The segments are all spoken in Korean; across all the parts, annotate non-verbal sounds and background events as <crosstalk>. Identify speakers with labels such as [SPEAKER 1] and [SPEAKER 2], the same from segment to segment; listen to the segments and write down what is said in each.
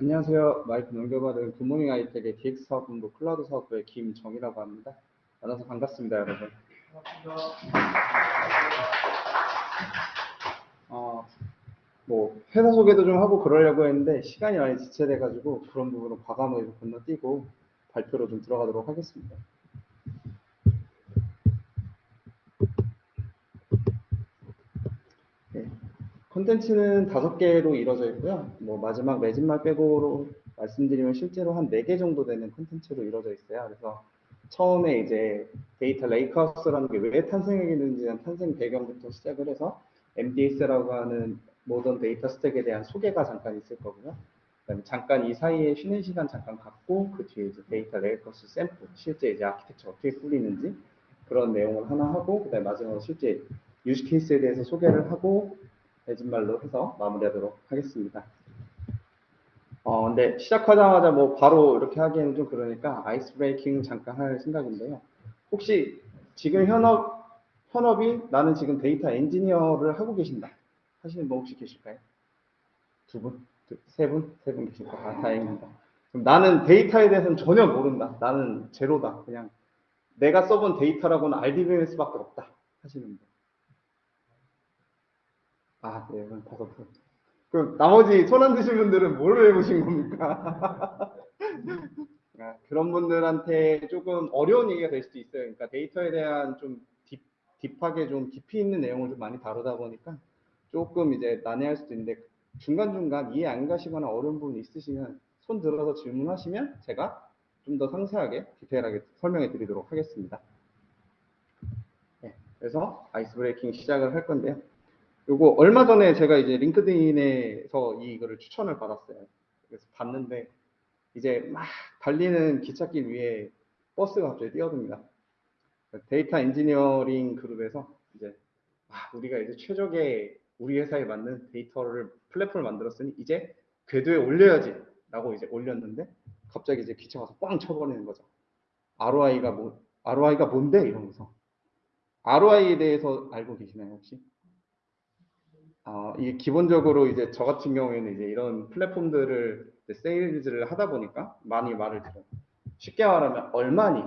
[SPEAKER 1] 안녕하세요. 마이크 넘겨받은 굿모닝 아이텍의 DX 사업본부 클라우드 사업부의 김정이라고 합니다. 만나서 반갑습니다, 여러분. 어, 뭐 회사 소개도 좀 하고 그러려고 했는데 시간이 많이 지체돼가지고 그런 부분은 과감하게 좀 건너뛰고 발표로 좀 들어가도록 하겠습니다. 네. 콘텐츠는 다섯 개로 이루어져 있고요. 뭐 마지막 맺음말 빼고로 말씀드리면 실제로 한 네 개 정도 되는 콘텐츠로 이루어져 있어요. 그래서 처음에 이제 데이터 lakehouse라는 게 왜 탄생했는지 탄생 배경부터 시작을 해서 MDS라고 하는 modern data stack에 대한 소개가 잠깐 있을 거고요. 잠깐 이 사이에 쉬는 시간 잠깐 갖고 그 뒤에 이제 데이터 lakehouse 샘플, 실제 이제 아키텍처 어떻게 꾸리는지 그런 내용을 하나 하고 그다음에 마지막으로 실제 use case에 대해서 소개를 하고 맺음말로 해서 마무리하도록 하겠습니다. 어, 근데 시작하자마자 뭐 바로 이렇게 하기에는 좀 그러니까 ice breaking 잠깐 할 생각인데요. 혹시 지금 현업, 현업이 나는 지금 데이터 엔지니어를 하고 계신다 하시는 분 혹시 계실까요? 두 분? 두, 세 분? 세 분 계실까? 아, 다행입니다. 그럼 나는 데이터에 대해서는 전혀 모른다. 나는 제로다. 그냥 내가 써본 데이터라고는 RDBMS밖에 없다 하시는 분. 아, 네, 그럼 다섯 분. 그 나머지 손 안 드신 분들은 뭘 해보신 겁니까? <laughs> 아, 그런 분들한테 조금 어려운 얘기가 될 수도 있어요. 그러니까 데이터에 대한 좀 deep, deep하게 좀 깊이 있는 내용을 좀 많이 다루다 보니까 조금 이제 난해할 수도 있는데 중간중간 이해 안 가시거나 어려운 부분이 있으시면 손 들어서 질문하시면 제가 좀 더 상세하게 디테일하게 설명해 드리도록 하겠습니다. 네, 그래서 ice breaking 시작을 할 건데요. 요거 얼마 전에 제가 이제 LinkedIn에서 이거를 추천을 받았어요. 그래서 봤는데 이제 막 달리는 기찻길 위에 버스가 갑자기 뛰어듭니다. 데이터 엔지니어링 그룹에서 이제 아, 우리가 이제 최적의 우리 회사에 맞는 데이터를 플랫폼을 만들었으니 이제 궤도에 올려야지 라고 이제 올렸는데 갑자기 이제 기차가 꽝 쳐버리는 거죠. ROI가 뭐 ROI가 뭔데 이러면서 ROI에 대해서 알고 계시나요 혹시? 아, 이게 기본적으로 이제 저 같은 경우에는 이제 이런 플랫폼들을 세일즈를 하다 보니까 많이 말을 들어요. 쉽게 말하면 얼마니?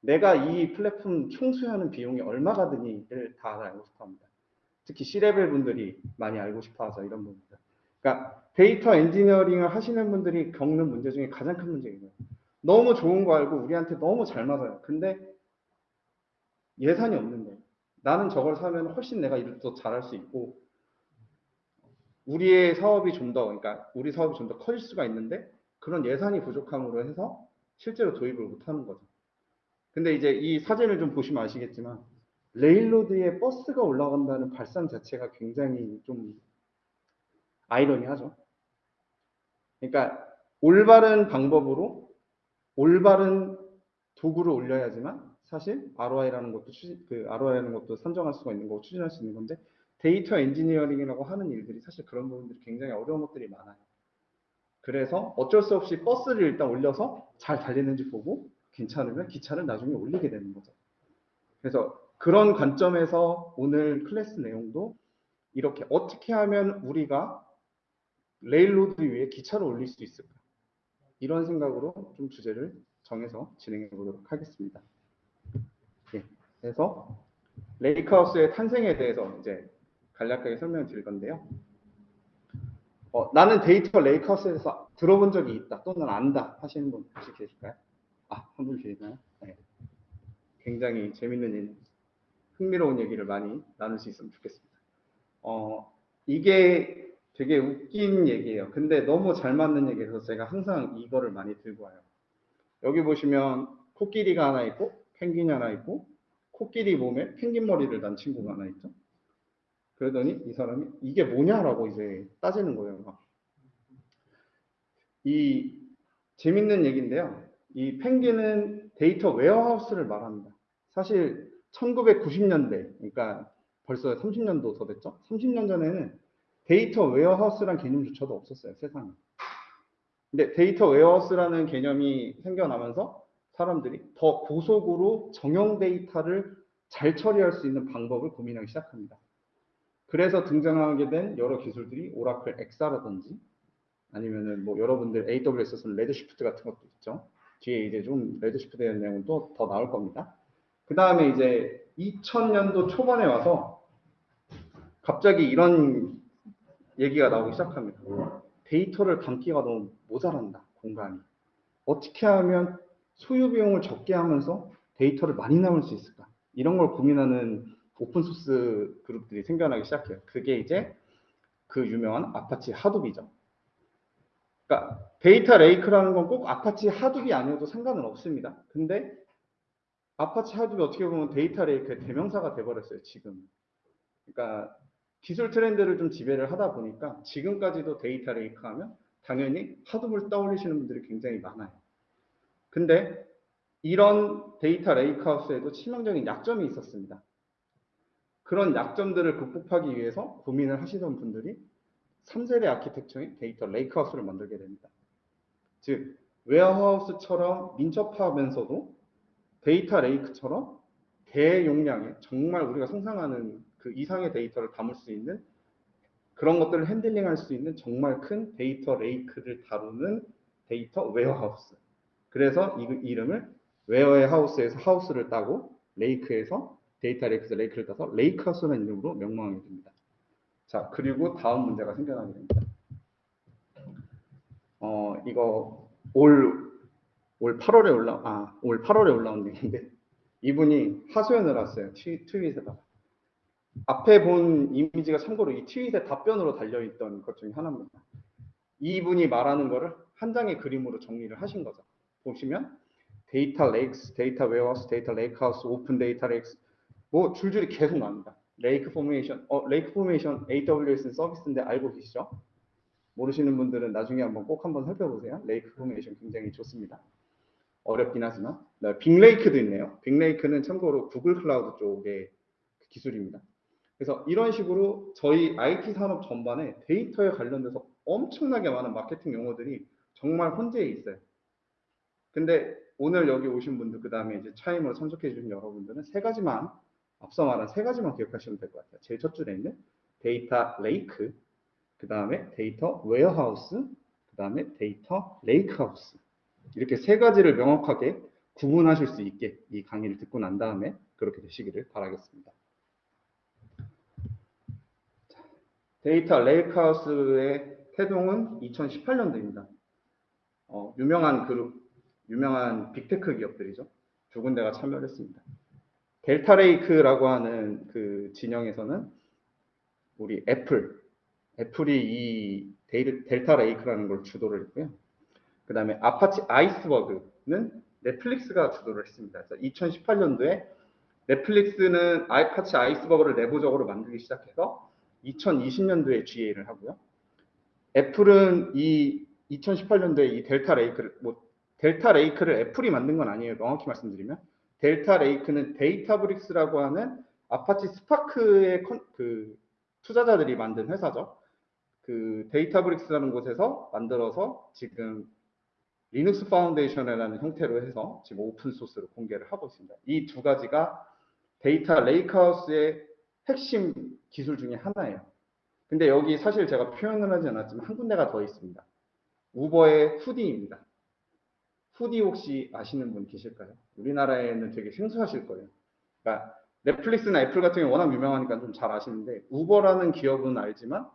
[SPEAKER 1] 내가 이 플랫폼 총수하는 비용이 얼마가 드니를 다 알고 싶어 합니다. 특히 C level 분들이 많이 알고 싶어 하죠. 이런 부분들. 그러니까 데이터 엔지니어링을 하시는 분들이 겪는 문제 중에 가장 큰 문제예요. 너무 좋은 거 알고 우리한테 너무 잘 맞아요. 근데 예산이 없는데 나는 저걸 사면 훨씬 내가 일을 더 잘할 수 있고 우리의 사업이 좀 더, 그러니까 우리 사업이 좀 더 커질 수가 있는데 그런 예산이 부족함으로 해서 실제로 도입을 못 하는 거죠. 근데 이제 이 사진을 좀 보시면 아시겠지만 railroad에 버스가 올라간다는 발상 자체가 굉장히 좀 아이러니하죠. 그러니까 올바른 방법으로 올바른 도구를 올려야지만 사실 ROI라는 것도 추진, 그 ROI라는 것도 선정할 수가 있는 거고 추진할 수 있는 건데 데이터 엔지니어링이라고 하는 일들이 사실 그런 부분들이 굉장히 어려운 것들이 많아요. 그래서 어쩔 수 없이 버스를 일단 올려서 잘 달리는지 보고 괜찮으면 기차를 나중에 올리게 되는 거죠. 그래서 그런 관점에서 오늘 클래스 내용도 이렇게 어떻게 하면 우리가 railroad 위에 기차를 올릴 수 있을까? 이런 생각으로 좀 주제를 정해서 진행해 보도록 하겠습니다. 예, 그래서 lakehouse의 탄생에 대해서 이제 간략하게 설명을 드릴 건데요. 어, 나는 데이터 lakehouse에서 들어본 적이 있다 또는 안다 하시는 분 혹시 계실까요? 아, 한 분 계시나요? 네. 굉장히 재밌는 일, 흥미로운 얘기를 많이 나눌 수 있으면 좋겠습니다. 어, 이게 되게 웃긴 얘기예요. 근데 너무 잘 맞는 얘기라서 제가 항상 이거를 많이 들고 와요. 여기 보시면 코끼리가 하나 있고 펭귄이 하나 있고 코끼리 몸에 펭귄 머리를 단 친구가 하나 있죠. 그러더니 이 사람이 이게 뭐냐라고 이제 따지는 거예요. 이 재밌는 얘기인데요. 이 펭귄은 데이터 warehouse를 말합니다. 사실 1990년대, 그러니까 벌써 30년도 더 됐죠. 30년 전에는 데이터 warehouse란 개념조차도 없었어요, 세상에. 근데 데이터 warehouse라는 개념이 생겨나면서 사람들이 더 고속으로 정형 데이터를 잘 처리할 수 있는 방법을 고민하기 시작합니다. 그래서 등장하게 된 여러 기술들이 Oracle Exa라든지 아니면은 뭐 여러분들 AWS에서는 Redshift 같은 것도 있죠. 뒤에 이제 좀 Redshift에 대한 내용은 또 더 나올 겁니다. 그 다음에 이제 2000년도 초반에 와서 갑자기 이런 얘기가 나오기 시작합니다. 데이터를 담기가 너무 모자란다, 공간이. 어떻게 하면 소유 비용을 적게 하면서 데이터를 많이 담을 수 있을까? 이런 걸 고민하는 open source 그룹들이 생겨나기 시작해요. 그게 이제 그 유명한 Apache Hadoop이죠. 그러니까 데이터 lake라는 건 꼭 Apache Hadoop이 아니어도 상관은 없습니다. 근데 Apache Hadoop이 어떻게 보면 데이터 lake의 대명사가 돼버렸어요, 지금. 그러니까 기술 트렌드를 좀 지배를 하다 보니까 지금까지도 데이터 lake 하면 당연히 Hadoop을 떠올리시는 분들이 굉장히 많아요. 근데 이런 데이터 lakehouse에도 치명적인 약점이 있었습니다. 그런 약점들을 극복하기 위해서 고민을 하시던 분들이 3세대 아키텍처인 데이터 lakehouse를 만들게 됩니다. 즉, warehouse처럼 민첩하면서도 데이터 lake처럼 대용량의 정말 우리가 상상하는 그 이상의 데이터를 담을 수 있는 그런 것들을 핸들링할 수 있는 정말 큰 데이터 lake를 다루는 데이터 warehouse. 그래서 이 이름을 warehouse에서 house를 따고 lake에서 데이터 lake에서 lake를 따서 lakehouse라는 이름으로 명명하게 됩니다. 자, 그리고 다음 문제가 생겨나게 됩니다. 어, 이거 올, 올 8월에 올라, 아, 올 8월에 올라온 얘기인데, 이분이 하소연을 했어요. 트, 트윗에다가. 앞에 본 이미지가 참고로 이 트윗의 답변으로 달려있던 것 중에 하나입니다. 이분이 말하는 거를 한 장의 그림으로 정리를 하신 거죠. 보시면, data lakes, data warehouse, data lakehouse, open data lakes, 뭐 줄줄이 계속 나옵니다. Lake Formation, 어, Lake Formation AWS 서비스인데 알고 계시죠? 모르시는 분들은 나중에 한번 꼭 한번 살펴보세요. Lake Formation 굉장히 좋습니다. 어렵긴 하지만. 네, BigLake도 있네요. BigLake는 참고로 Google Cloud 쪽의 기술입니다. 그래서 이런 식으로 저희 IT 산업 전반에 데이터에 관련돼서 엄청나게 많은 마케팅 용어들이 정말 혼재해 있어요. 근데 오늘 여기 오신 분들, 그 다음에 이제 Chime으로 참석해 주신 여러분들은 세 가지만 말한 세 가지만 기억하시면 될 것 같아요. 제일 첫 줄에 있는 data lake, 그 다음에 data warehouse, 그 다음에 data lakehouse. 이렇게 세 가지를 명확하게 구분하실 수 있게 이 강의를 듣고 난 다음에 그렇게 되시기를 바라겠습니다. data lakehouse의 태동은 2018년도입니다. 어, 유명한 그룹, 유명한 빅테크 기업들이죠. 두 군데가 참여를 했습니다. Delta Lake라고 하는 그 진영에서는 우리 애플, 애플이 이 데이, Delta Lake라는 걸 주도를 했고요. 그 다음에 Apache Iceberg는 넷플릭스가 주도를 했습니다. 그래서 2018년도에 넷플릭스는 Apache Iceberg를 내부적으로 만들기 시작해서 2020년도에 GA를 하고요. 애플은 이 2018년도에 이 Delta Lake를 뭐 Delta Lake를 애플이 만든 건 아니에요. 명확히 말씀드리면 Delta Lake는 Databricks라고 하는 Apache Spark의 컨, 그 투자자들이 만든 회사죠. 그 Databricks라는 곳에서 만들어서 지금 Linux Foundation이라는 형태로 해서 지금 open source로 공개를 하고 있습니다. 이 두 가지가 data lakehouse의 핵심 기술 중에 하나예요. 근데 여기 사실 제가 표현을 하지 않았지만 한 군데가 더 있습니다. 우버의 Hudi입니다. Hudi 혹시 아시는 분 계실까요? 우리나라에는 되게 생소하실 거예요. 그러니까 넷플릭스나 애플 같은 경우 워낙 유명하니까 좀 잘 아시는데 우버라는 기업은 알지만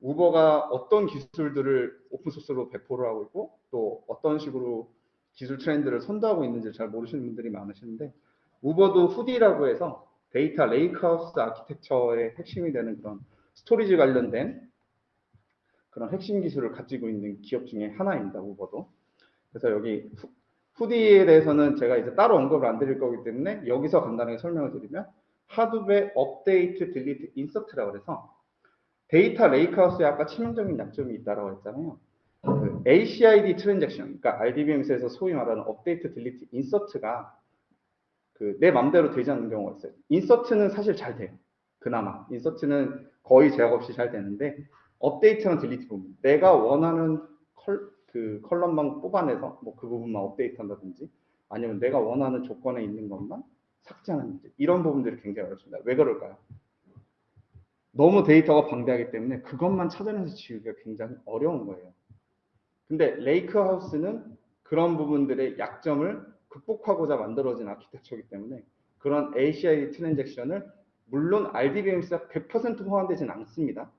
[SPEAKER 1] 우버가 어떤 기술들을 open source로 배포를 하고 있고 또 어떤 식으로 기술 트렌드를 선도하고 있는지 잘 모르시는 분들이 많으시는데 우버도 Hudi라고 해서 data lakehouse architecture의 핵심이 되는 그런 storage 관련된 그런 핵심 기술을 가지고 있는 기업 중에 하나입니다. 우버도. 그래서 여기 Hudi에 대해서는 제가 이제 따로 언급을 안 드릴 거기 때문에 여기서 간단하게 설명을 드리면 Hadoop update delete insert라고 해서 data lakehouse에 아까 치명적인 약점이 있다고 했잖아요. 그 ACID transaction, 그러니까 RDBMS에서 소위 말하는 update delete insert가 그 내 맘대로 되지 않는 경우가 있어요. insert는 사실 잘 돼요. 그나마 insert는 거의 제약 없이 잘 되는데 update랑 delete 부분 내가 원하는 컬, 그 column만 뽑아내서 뭐 그 부분만 업데이트 한다든지 아니면 내가 원하는 조건에 있는 것만 삭제하는 문제 이런 부분들이 굉장히 어렵습니다. 왜 그럴까요? 너무 데이터가 방대하기 때문에 그것만 찾아내서 지우기가 굉장히 어려운 거예요. 근데 lakehouse는 그런 부분들의 약점을 극복하고자 만들어진 아키텍처이기 때문에 그런 ACI 트랜잭션을 물론 RDBMS가 100% 호환되진 않습니다.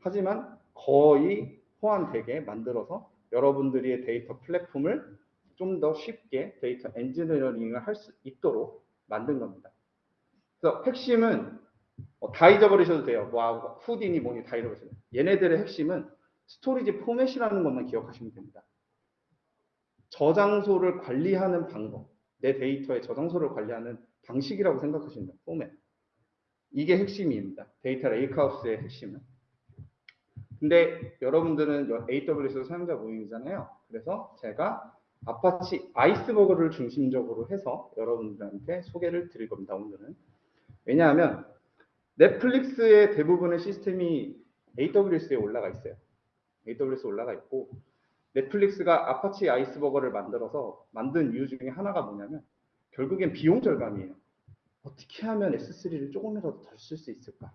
[SPEAKER 1] 하지만 거의 호환되게 만들어서 여러분들의 데이터 플랫폼을 좀 더 쉽게 data engineering을 할 수 있도록 만든 겁니다. 그래서 핵심은 어, 다 잊어버리셔도 돼요. 뭐 Hudi니 뭐니 다 잊어버리셔도 돼요. 얘네들의 핵심은 storage format이라는 것만 기억하시면 됩니다. 저장소를 관리하는 방법, 내 데이터의 저장소를 관리하는 방식이라고 생각하시면 돼요. 포맷. 이게 핵심입니다. data lakehouse의 핵심은. 근데 여러분들은 AWS 사용자 모임이잖아요. 그래서 제가 Apache Iceberg를 중심적으로 해서 여러분들한테 소개를 드릴 겁니다. 오늘은. 왜냐하면 넷플릭스의 대부분의 시스템이 AWS에 올라가 있어요. AWS에 올라가 있고 넷플릭스가 Apache Iceberg를 만들어서 만든 이유 중에 하나가 뭐냐면 결국엔 비용 절감이에요. 어떻게 하면 S3를 조금이라도 덜 쓸 수 있을까?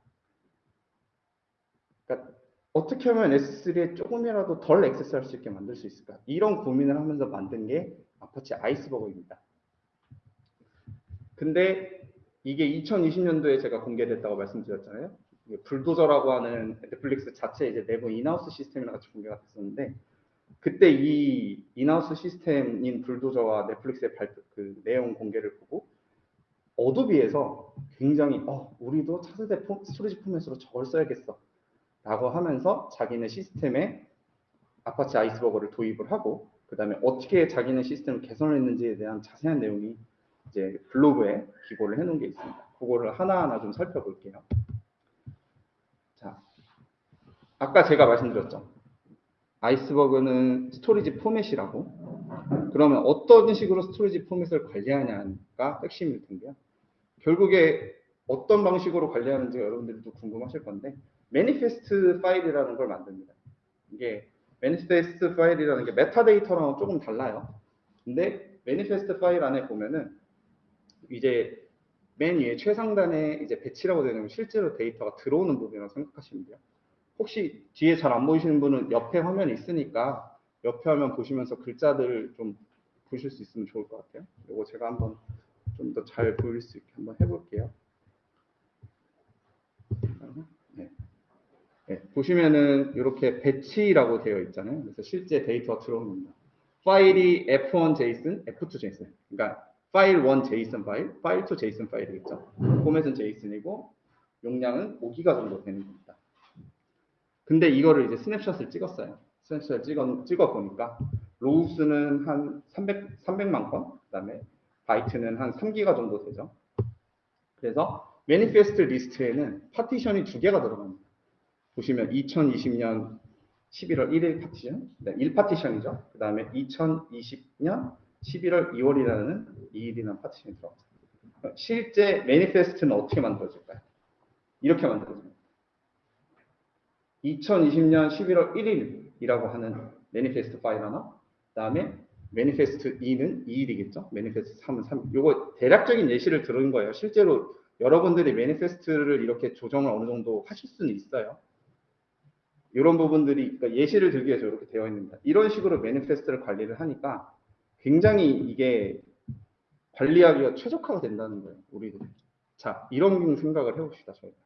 [SPEAKER 1] 그러니까 어떻게 하면 S3에 조금이라도 덜 access할 수 있게 만들 수 있을까? 이런 고민을 하면서 만든 게 Apache Iceberg입니다. 근데 이게 2020년도에 제가 공개됐다고 말씀드렸잖아요. Bulldozer라고 하는 넷플릭스 자체 이제 내부 in-house 시스템이랑 같이 공개가 됐었는데 그때 이 in-house 시스템인 Bulldozer와 넷플릭스의 발표, 그 내용 공개를 보고 어도비에서 굉장히 어 우리도 차세대 폼, storage format으로 저걸 써야겠어 라고 하면서 자기네 시스템에 Apache Iceberg를 도입을 하고 그 다음에 어떻게 자기네 시스템을 개선했는지에 대한 자세한 내용이 이제 블로그에 기고를 해놓은 게 있습니다. 그거를 하나하나 좀 살펴볼게요. 자, 아까 제가 말씀드렸죠. Iceberg는 storage format이라고. 그러면 어떤 식으로 storage format을 관리하냐가 핵심일 텐데요. 결국에 어떤 방식으로 관리하는지 여러분들도 궁금하실 건데 manifest file이라는 걸 만듭니다. 이게 manifest file이라는 게 metadata랑 조금 달라요. 근데 manifest 파일 안에 보면은 이제 맨 위에 최상단에 이제 batch라고 되는 실제로 데이터가 들어오는 부분이라고 생각하시면 돼요. 혹시 뒤에 잘 안 보이시는 분은 옆에 화면이 있으니까 옆에 화면 보시면서 글자들을 좀 보실 수 있으면 좋을 것 같아요. 이거 제가 한번 좀 더 잘 보일 수 있게 한번 해볼게요. 네. 네, 보시면은 이렇게 batch라고 되어 있잖아요. 그래서 실제 데이터가 들어옵니다. 파일이 F1 JSON, F2 JSON. 그러니까 파일 1 JSON 파일, 파일 2 JSON 파일이겠죠. 포맷은 JSON이고 용량은 5기가 정도 되는 겁니다. 근데 이거를 이제 snapshot을 찍었어요. snapshot을 찍어, 찍어 보니까 rows는 한 300, 300만 건, 그 다음에 바이트는 한 3기가 정도 되죠. 그래서 manifest list에는 partition이 두 개가 들어갑니다. 보시면 2020년 11월 1일 파티션, 네, 1파티션이죠. 그 다음에 2020년 11월 2월이라는 2일이라는 partition이 들어갑니다. 실제 manifest는 어떻게 만들어질까요? 이렇게 만들어집니다. 2020년 11월 1일이라고 하는 manifest 파일 하나, 그 다음에 manifest 2는 2일이겠죠. manifest 3은 3일. 이거 대략적인 예시를 들은 거예요. 실제로 여러분들이 manifest를 이렇게 조정을 어느 정도 하실 수는 있어요. 이런 부분들이 그러니까 예시를 들기 위해서 이렇게 되어 있습니다. 이런 식으로 매니페스트를 관리를 하니까 굉장히 이게 관리하기가 최적화가 된다는 거예요. 우리들이. 자, 이런 생각을 해봅시다. 저희가.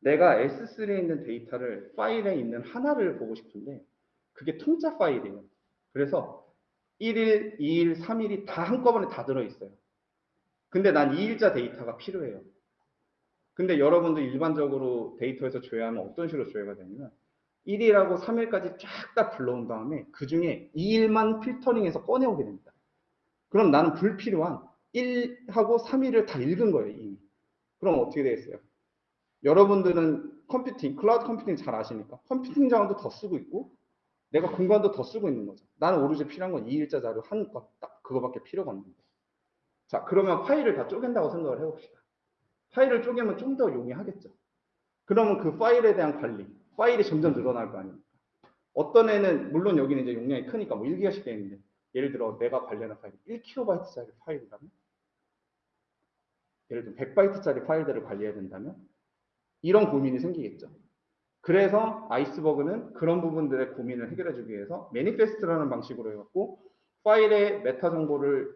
[SPEAKER 1] 내가 S3에 있는 데이터를 파일에 있는 하나를 보고 싶은데 그게 통짜 파일이에요. 그래서 1일, 2일, 3일이 다 한꺼번에 다 들어있어요. 근데 난 2일자 데이터가 필요해요. 근데 여러분도 일반적으로 데이터에서 조회하면 어떤 식으로 조회가 되냐면 1일하고 3일까지 쫙 다 불러온 다음에 그 중에 2일만 filtering해서 꺼내오게 됩니다. 그럼 나는 불필요한 1하고 3일을 다 읽은 거예요, 이미. 그럼 어떻게 되겠어요? 여러분들은 컴퓨팅, 클라우드 컴퓨팅 잘 아시니까 컴퓨팅 자원도 더 쓰고 있고 내가 공간도 더 쓰고 있는 거죠. 나는 오로지 필요한 건 2일자 자료 한 것, 딱 그거밖에 필요가 없는데. 자, 그러면 파일을 다 쪼갠다고 생각을 해봅시다. 파일을 쪼개면 좀 더 용이하겠죠. 그러면 그 파일에 대한 관리, 파일이 점점 늘어날 거 아닙니까? 어떤 애는, 물론 여기는 이제 용량이 크니까 뭐 1기가씩 되는데, 예를 들어 내가 관리하는 파일이 1kB짜리 파일이라면, 예를 들어 100바이트짜리 파일들을 관리해야 된다면, 이런 고민이 생기겠죠. 그래서 Iceberg는 그런 부분들의 고민을 해결해 주기 위해서 manifest라는 방식으로 해갖고 파일의 메타 정보를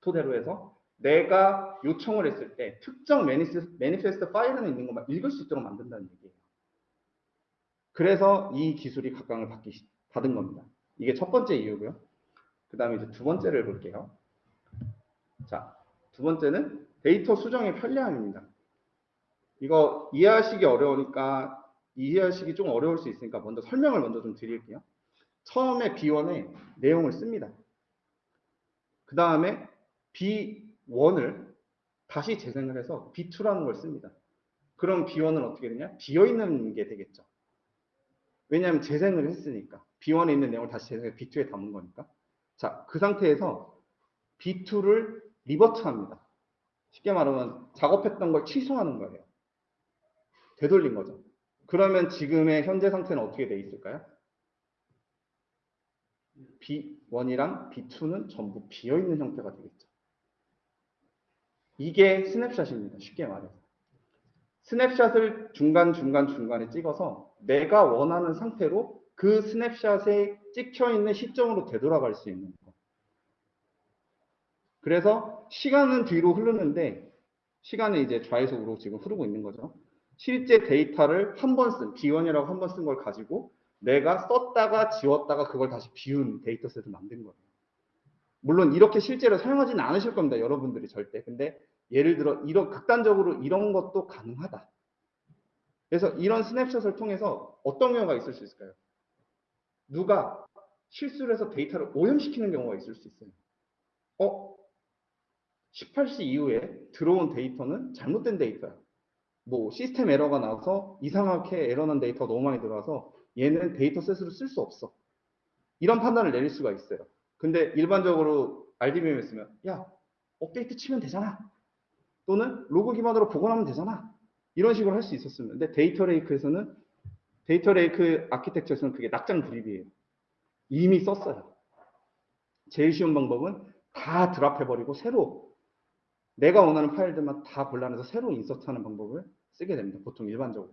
[SPEAKER 1] 토대로 해서 내가 요청을 했을 때 특정 manifest, manifest 파일 안에 있는 것만 읽을 수 있도록 만든다는 얘기예요. 그래서 이 기술이 각광을 받기, 시- 받은 겁니다. 이게 첫 번째 이유고요. 그 다음에 이제 두 번째를 볼게요. 자, 두 번째는 데이터 수정의 편리함입니다. 이거 이해하시기 어려우니까 이해하시기 좀 어려울 수 있으니까 먼저 설명을 먼저 좀 드릴게요. 처음에 B1에 내용을 씁니다. 그 다음에 B1을 다시 재생을 해서 B2라는 걸 씁니다. 그럼 B1은 어떻게 되냐? 비어있는 게 되겠죠. 왜냐하면 재생을 했으니까. B1에 있는 내용을 다시 재생해서 B2에 담은 거니까. 자, 그 상태에서 B2를 리버트합니다. 쉽게 말하면 작업했던 걸 취소하는 거예요. 되돌린 거죠. 그러면 지금의 현재 상태는 어떻게 돼 있을까요? B1이랑 B2는 전부 비어있는 형태가 되겠죠. 이게 스냅샷입니다. 쉽게 말해서. 스냅샷을 중간중간 중간에 찍어서 내가 원하는 상태로 그 스냅샷에 찍혀 있는 시점으로 되돌아갈 수 있는 거. 그래서 시간은 뒤로 흐르는데 시간은 이제 우로 지금 흐르고 있는 거죠. 실제 데이터를 한 번 쓴, B1이라고 한 번 쓴 걸 가지고 내가 썼다가 지웠다가 그걸 다시 비운 dataset을 만든 거예요. 물론 이렇게 실제로 사용하지는 않으실 겁니다. 여러분들이 절대. 근데 예를 들어 이런 극단적으로 이런 것도 가능하다. 그래서 이런 snapshot을 통해서 어떤 경우가 있을 수 있을까요? 누가 실수를 해서 데이터를 오염시키는 경우가 있을 수 있어요. 어? 18시 이후에 들어온 데이터는 잘못된 데이터야. 뭐 시스템 에러가 나서 이상하게 에러난 데이터가 너무 많이 들어와서 얘는 dataset으로 쓸 수 없어. 이런 판단을 내릴 수가 있어요. 근데 일반적으로 RDBMS였으면 야 업데이트 치면 되잖아. 또는 로그 기반으로 복원하면 되잖아. 이런 식으로 할 수 있었으면. 근데 data lake에서는 data lake architecture에서는 그게 낙장불입이에요. 이미 썼어요. 제일 쉬운 방법은 다 drop해버리고 새로 내가 원하는 파일들만 다 골라내서 새로 insert하는 방법을 쓰게 됩니다. 보통 일반적으로.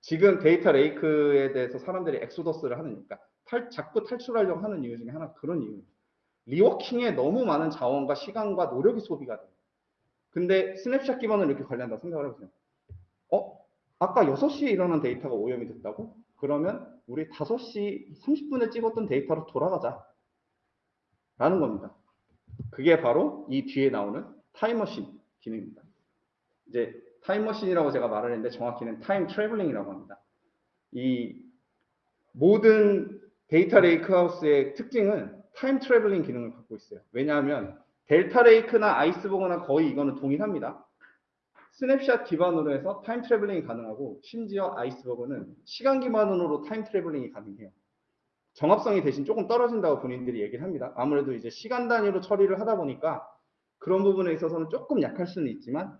[SPEAKER 1] 지금 data lake에 대해서 사람들이 exodus를 하니까 탈, 자꾸 탈출하려고 하는 이유 중에 하나 그런 이유입니다. reworking에 너무 많은 자원과 시간과 노력이 소비가 돼요. 근데 스냅샷 기반으로 이렇게 관리한다고 생각을 해보세요. 어? 아까 6시에 일어난 데이터가 오염이 됐다고? 그러면 우리 5시 30분에 찍었던 데이터로 돌아가자. 라는 겁니다. 그게 바로 이 뒤에 나오는 타임머신 기능입니다. 이제 타임머신이라고 제가 말을 했는데 정확히는 time traveling이라고 합니다. 이 모든 data lakehouse의 특징은 time traveling 기능을 갖고 있어요. 왜냐하면 Delta Lake나 Iceberg나 거의 이거는 동일합니다. 스냅샷 기반으로 해서 time traveling이 가능하고 심지어 Iceberg는 시간 기반으로 time traveling이 가능해요. 정합성이 대신 조금 떨어진다고 본인들이 얘기를 합니다. 아무래도 이제 시간 단위로 처리를 하다 보니까 그런 부분에 있어서는 조금 약할 수는 있지만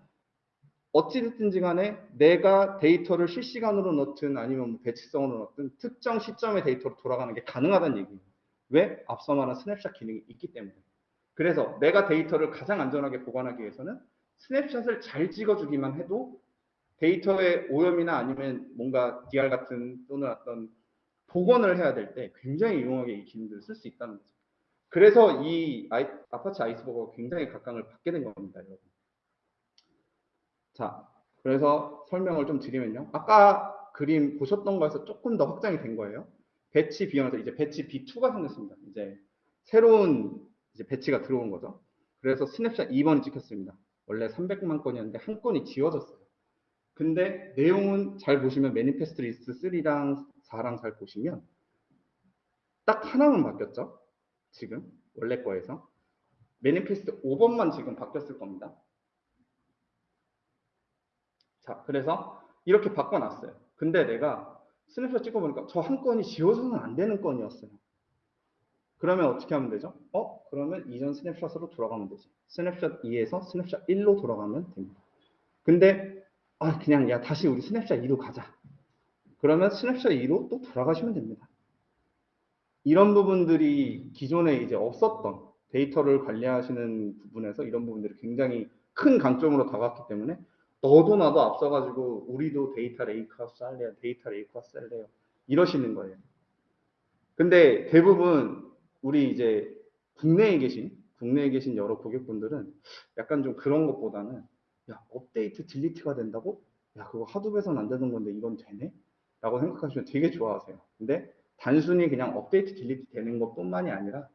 [SPEAKER 1] 어찌됐든지 간에 내가 데이터를 실시간으로 넣든 아니면 뭐 batch성으로 넣든 특정 시점의 데이터로 돌아가는 게 가능하다는 얘기예요. 왜? 앞서 말한 스냅샷 기능이 있기 때문에. 그래서 내가 데이터를 가장 안전하게 보관하기 위해서는 snapshot을 잘 찍어주기만 해도 데이터의 오염이나 아니면 뭔가 DR 같은 또는 어떤 복원을 해야 될 때 굉장히 유용하게 이 기능들을 쓸 수 있다는 거죠. 그래서 이 아이, Apache Iceberg가 굉장히 각광을 받게 된 겁니다, 여러분. 자, 그래서 설명을 좀 드리면요. 아까 그림 보셨던 거에서 조금 더 확장이 된 거예요. batch B1에서 이제 batch B2가 생겼습니다. 이제 새로운 이제 batch가 들어온 거죠. 그래서 스냅샷 2번이 찍혔습니다. 원래 300만 건이었는데 한 건이 지워졌어요. 근데 내용은 잘 보시면 manifest 리스트 3랑 4랑 잘 보시면 딱 하나만 바뀌었죠. 지금 원래 거에서 manifest 5번만 지금 바뀌었을 겁니다. 자, 그래서 이렇게 바꿔놨어요. 근데 내가 스냅샷 찍어보니까 저 한 건이 지워서는 안 되는 건이었어요. 그러면 어떻게 하면 되죠? 어? 그러면 이전 snapshot으로 돌아가면 되지. 스냅샷 2에서 스냅샷 1로 돌아가면 됩니다. 근데 아 그냥 야 다시 우리 스냅샷 2로 가자. 그러면 스냅샷 2로 또 돌아가시면 됩니다. 이런 부분들이 기존에 이제 없었던 데이터를 관리하시는 부분에서 이런 부분들이 굉장히 큰 강점으로 다가왔기 때문에 너도 나도 앞서가지고 우리도 데이터 lakehouse 할래요. 데이터 lakehouse 할래요. 이러시는 거예요. 근데 대부분 우리 이제 국내에 계신 국내에 계신 여러 고객분들은 약간 좀 그런 것보다는 야 업데이트 delete가 된다고? 야 그거 Hadoop에서는 안 되는 건데 이건 되네? 라고 생각하시면 되게 좋아하세요. 근데 단순히 그냥 업데이트 delete 되는 것뿐만이 아니라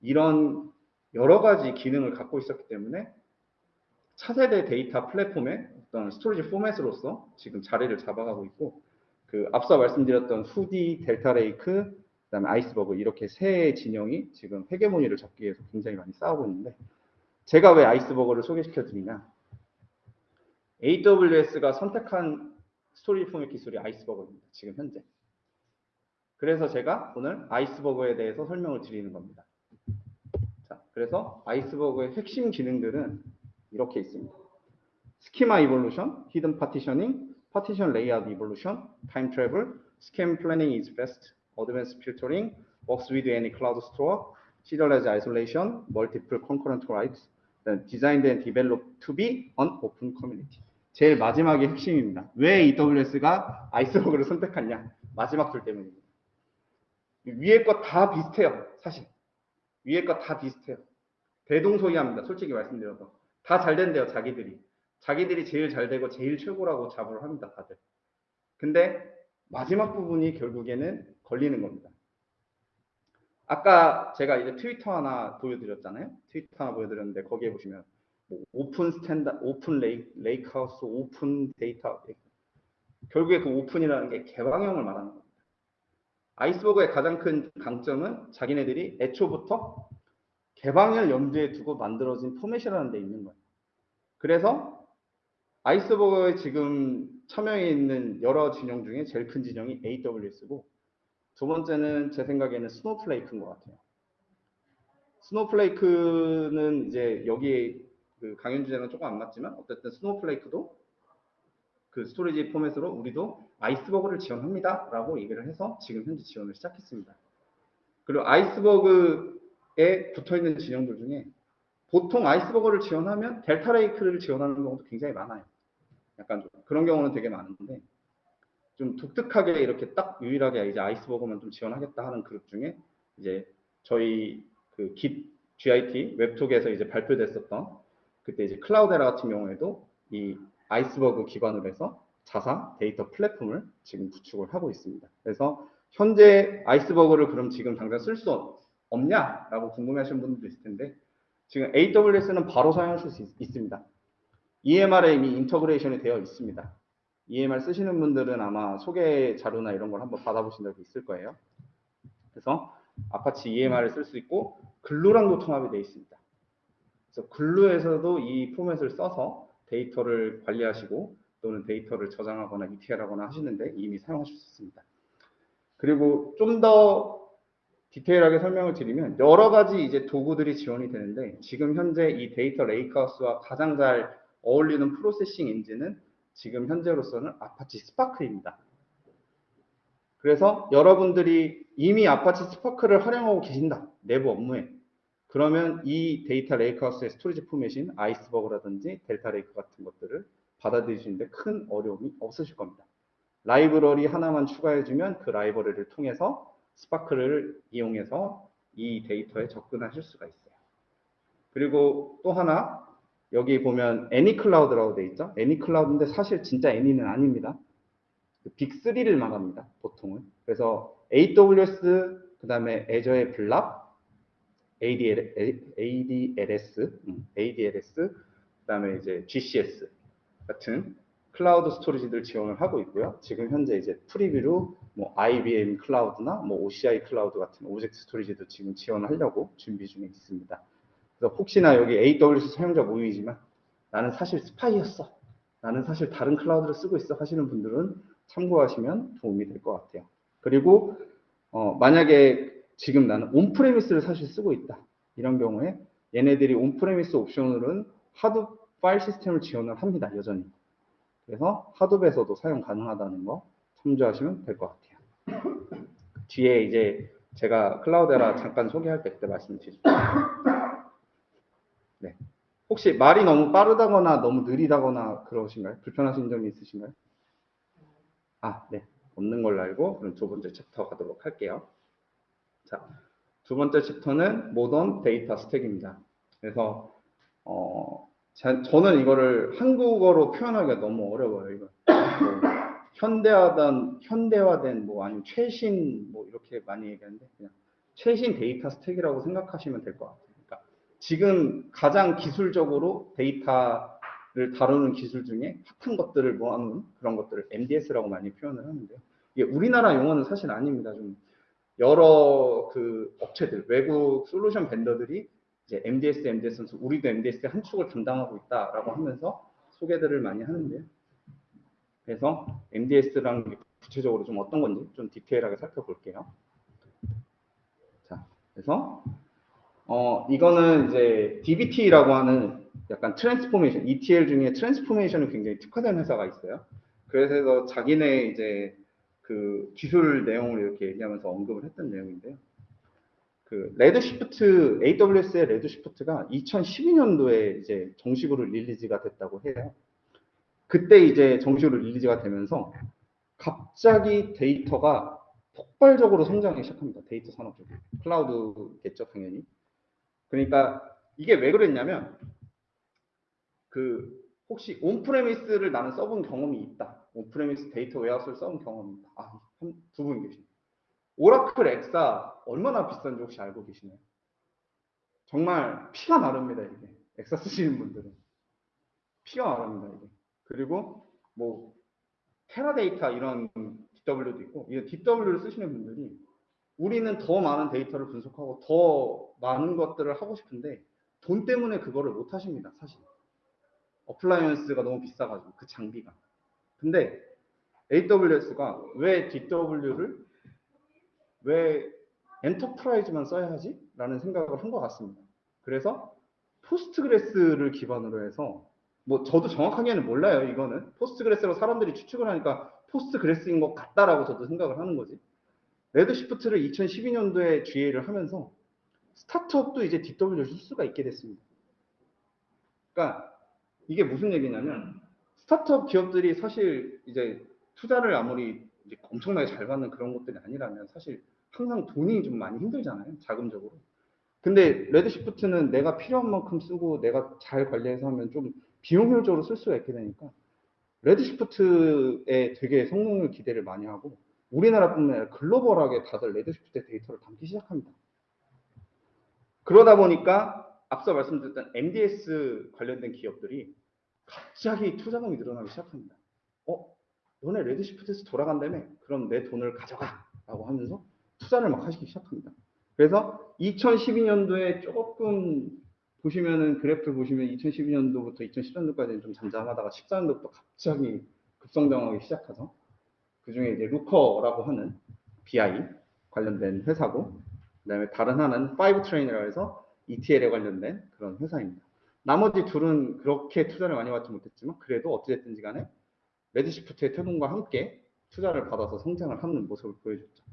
[SPEAKER 1] 이런 여러 가지 기능을 갖고 있었기 때문에 차세대 데이터 플랫폼의 어떤 storage 포맷으로서 지금 자리를 잡아가고 있고 그 앞서 말씀드렸던 Hudi, Delta Lake, 그다음에 Iceberg 이렇게 세 진영이 지금 헤게모니를 잡기 위해서 굉장히 많이 싸우고 있는데 제가 왜 Iceberg를 소개시켜 드리냐 AWS가 선택한 storage 포맷 기술이 Iceberg입니다. 지금 현재. 그래서 제가 오늘 Iceberg에 대해서 설명을 드리는 겁니다. 자, 그래서 Iceberg의 핵심 기능들은 이렇게 있습니다. schema evolution, hidden partitioning, partition layout evolution, time travel, scan planning is fast, advanced filtering, works with any cloud store, serialized isolation, multiple concurrent writes, designed and developed to be an open community. 제일 마지막이 핵심입니다. 왜 AWS가 아이스버그를 선택했냐? 마지막 줄 때문입니다. 위에 거다 비슷해요. 사실. 위에 거다 비슷해요. 대동소이합니다. 솔직히 말씀드려서. 다 잘 된대요. 자기들이. 자기들이 제일 잘 되고 제일 최고라고 자부를 합니다. 다들. 근데 마지막 부분이 결국에는 걸리는 겁니다. 아까 제가 이제 트위터 하나 보여드렸잖아요. 트위터 하나 보여드렸는데 거기에 보시면 뭐 open standard, open la-, lakehouse, open data 결국에 그 open이라는 게 개방형을 말하는 겁니다. Iceberg의 가장 큰 강점은 자기네들이 애초부터 개방을 염두에 두고 만들어진 포맷이라는 데 있는 거예요. 그래서 Iceberg에 지금 참여해 있는 여러 진영 중에 제일 큰 진영이 AWS고 두 번째는 제 생각에는 Snowflake인 것 같아요. Snowflake는 이제 여기에 그 강연 주제는 조금 안 맞지만 어쨌든 Snowflake도 그 storage 포맷으로 우리도 Iceberg를 지원합니다 라고 얘기를 해서 지금 현재 지원을 시작했습니다. 그리고 Iceberg에 붙어있는 진영들 중에 보통 Iceberg를 지원하면 Delta Lake를 지원하는 경우도 굉장히 많아요. 약간 좀 그런 경우는 되게 많은데 좀 독특하게 이렇게 딱 유일하게 이제 Iceberg만 좀 지원하겠다 하는 그룹 중에 이제 저희 그 깃, GIT web talk에서 이제 발표됐었던 그때 이제 Cloudera 같은 경우에도 이 Iceberg 기반으로 해서 자사 데이터 플랫폼을 지금 구축을 하고 있습니다. 그래서 현재 Iceberg를 그럼 지금 당장 쓸 수 없냐라고 궁금해하시는 분들도 있을 텐데 지금 AWS는 바로 사용하실 수 있, 있습니다. EMR에 이미 integration이 되어 있습니다. EMR 쓰시는 분들은 아마 소개 자료나 이런 걸 한번 받아보신 적이 있을 거예요. 그래서 Apache EMR을 쓸 수 있고 Glue랑도 통합이 되어 있습니다. 그래서 Glue에서도 이 포맷을 써서 데이터를 관리하시고 또는 데이터를 저장하거나 ETL하거나 하시는데 이미 사용하실 수 있습니다. 그리고 좀 더 디테일하게 설명을 드리면 여러 가지 이제 도구들이 지원이 되는데 지금 현재 이 데이터 lakehouse와 가장 잘 어울리는 processing 엔진은 지금 현재로서는 Apache Spark입니다. 그래서 여러분들이 이미 Apache Spark를 활용하고 계신다. 내부 업무에. 그러면 이 데이터 lakehouse의 storage 포맷인 Iceberg라든지 Delta Lake 같은 것들을 받아들이시는데 큰 어려움이 없으실 겁니다. 라이브러리 하나만 추가해주면 그 라이브러리를 통해서 Spark를 이용해서 이 데이터에 접근하실 수가 있어요. 그리고 또 하나 여기 보면 any cloud라고 돼 있죠. any cloud인데 사실 진짜 any는 아닙니다. big 3를 말합니다. 보통은. 그래서 AWS, 그 다음에 Azure의 Blob, ADL, ADLS, 음, ADLS, 그 다음에 이제 GCS 같은 클라우드 storage들 지원을 하고 있고요. 지금 현재 이제 preview로 뭐 IBM Cloud나 뭐 OCI Cloud 같은 object storage도 지금 지원하려고 준비 중에 있습니다. 그래서 혹시나 여기 AWS 사용자 모임이지만 나는 사실 스파이였어. 나는 사실 다른 클라우드를 쓰고 있어 하시는 분들은 참고하시면 도움이 될 것 같아요. 그리고 어, 만약에 지금 나는 on-premise를 사실 쓰고 있다. 이런 경우에 얘네들이 on-premise 옵션으로는 Hadoop 파일 시스템을 지원을 합니다. 여전히. 그래서 Hadoop에서도 사용 가능하다는 거 참조하시면 될 것 같아요. 뒤에 이제 제가 Cloudera 잠깐 소개할 때 그때 말씀드릴게요. 네. 혹시 말이 너무 빠르다거나 너무 느리다거나 그러신가요? 불편하신 점이 있으신가요? 아, 네. 없는 걸로 알고 그럼 두 번째 챕터 가도록 할게요. 자, 두 번째 챕터는 modern data stack입니다. 그래서 어, 자- 저는 이거를 한국어로 표현하기가 너무 어려워요. 이거 뭐, 현대화된 현대화된 뭐 아니면 최신 뭐 이렇게 많이 얘기하는데 그냥 최신 데이터 스택이라고 생각하시면 될 것 같아요. 지금 가장 기술적으로 데이터를 다루는 기술 중에 핫한 것들을 모아놓은 그런 것들을 MDS라고 많이 표현을 하는데요. 이게 우리나라 용어는 사실 아닙니다. 좀 여러 그 업체들, 외국 솔루션 vendor들이 이제 MDS, MDS 우리도 MDS의 한 축을 담당하고 있다라고 하면서 소개들을 많이 하는데요. 그래서 MDS랑 구체적으로 좀 어떤 건지 좀 디테일하게 살펴볼게요. 자, 그래서 어 이거는 이제 DBT라고 하는 약간 트랜스포메이션, ETL 중에 트랜스포메이션이 굉장히 특화된 회사가 있어요. 그래서 자기네 이제 그 기술 내용을 이렇게 얘기하면서 언급을 했던 내용인데요. 그 레드시프트 AWS의 레드시프트가 2012년도에 이제 정식으로 release가 됐다고 해요. 그때 이제 정식으로 release가 되면서 갑자기 데이터가 폭발적으로 성장하기 시작합니다. 데이터 산업 쪽이. 클라우드겠죠, 당연히. 그러니까 이게 왜 그랬냐면 그 혹시 on-premise를 나는 써본 경험이 있다. on-premise data warehouse를 써본 경험이 있다. 아, 두 분 계시네. Oracle Exa 얼마나 비싼지 혹시 알고 계시나요? 정말 피가 마릅니다, 이게. Exa 쓰시는 분들은. 피가 마릅니다, 이게. 그리고 뭐 Teradata 이런 DW도 있고, 이 DW를 쓰시는 분들이 우리는 더 많은 데이터를 분석하고 더 많은 것들을 하고 싶은데 돈 때문에 그거를 못 하십니다, 사실. appliance가 너무 비싸가지고 그 장비가. 근데 AWS가 왜 DW를 왜 enterprise만 써야 하지? 라는 생각을 한 것 같습니다. 그래서 Postgres를 기반으로 해서 뭐 저도 정확하게는 몰라요 이거는 Postgres로 사람들이 추측을 하니까 Postgres인 것 같다라고 저도 생각을 하는 거지 Redshift를 2012년도에 GA를 하면서 스타트업도 이제 DW를 쓸 수가 있게 됐습니다. 그러니까 이게 무슨 얘기냐면 스타트업 기업들이 사실 이제 투자를 아무리 엄청나게 잘 받는 그런 것들이 아니라면 사실 항상 돈이 좀 많이 힘들잖아요. 자금적으로. 근데 레드시프트는 내가 필요한 만큼 쓰고 내가 잘 관리해서 하면 좀 비용 효율적으로 쓸 수가 있게 되니까 레드시프트에 되게 성능을 기대를 많이 하고 우리나라뿐만 아니라 글로벌하게 다들 레드시프트의 데이터를 담기 시작합니다. 그러다 보니까 앞서 말씀드렸던 MDS 관련된 기업들이 갑자기 투자금이 늘어나기 시작합니다. 어? 너네 레드시프트에서 돌아간다며? 그럼 내 돈을 가져가! 라고 하면서 투자를 막 하시기 시작합니다. 그래서 2012년도에 조금 보시면은 그래프 보시면 2012년도부터 2010년도까지는 좀 잠잠하다가 14년도부터 갑자기 급성장하기 시작하죠. 그 중에 이제 루커라고 하는 BI 관련된 회사고, 그 다음에 다른 하나는 5트레인이라고 해서 ETL에 관련된 그런 회사입니다. 나머지 둘은 그렇게 투자를 많이 받지 못했지만 그래도 어찌됐든지 간에 레드시프트의 태동과 함께 투자를 받아서 성장을 하는 모습을 보여줬죠.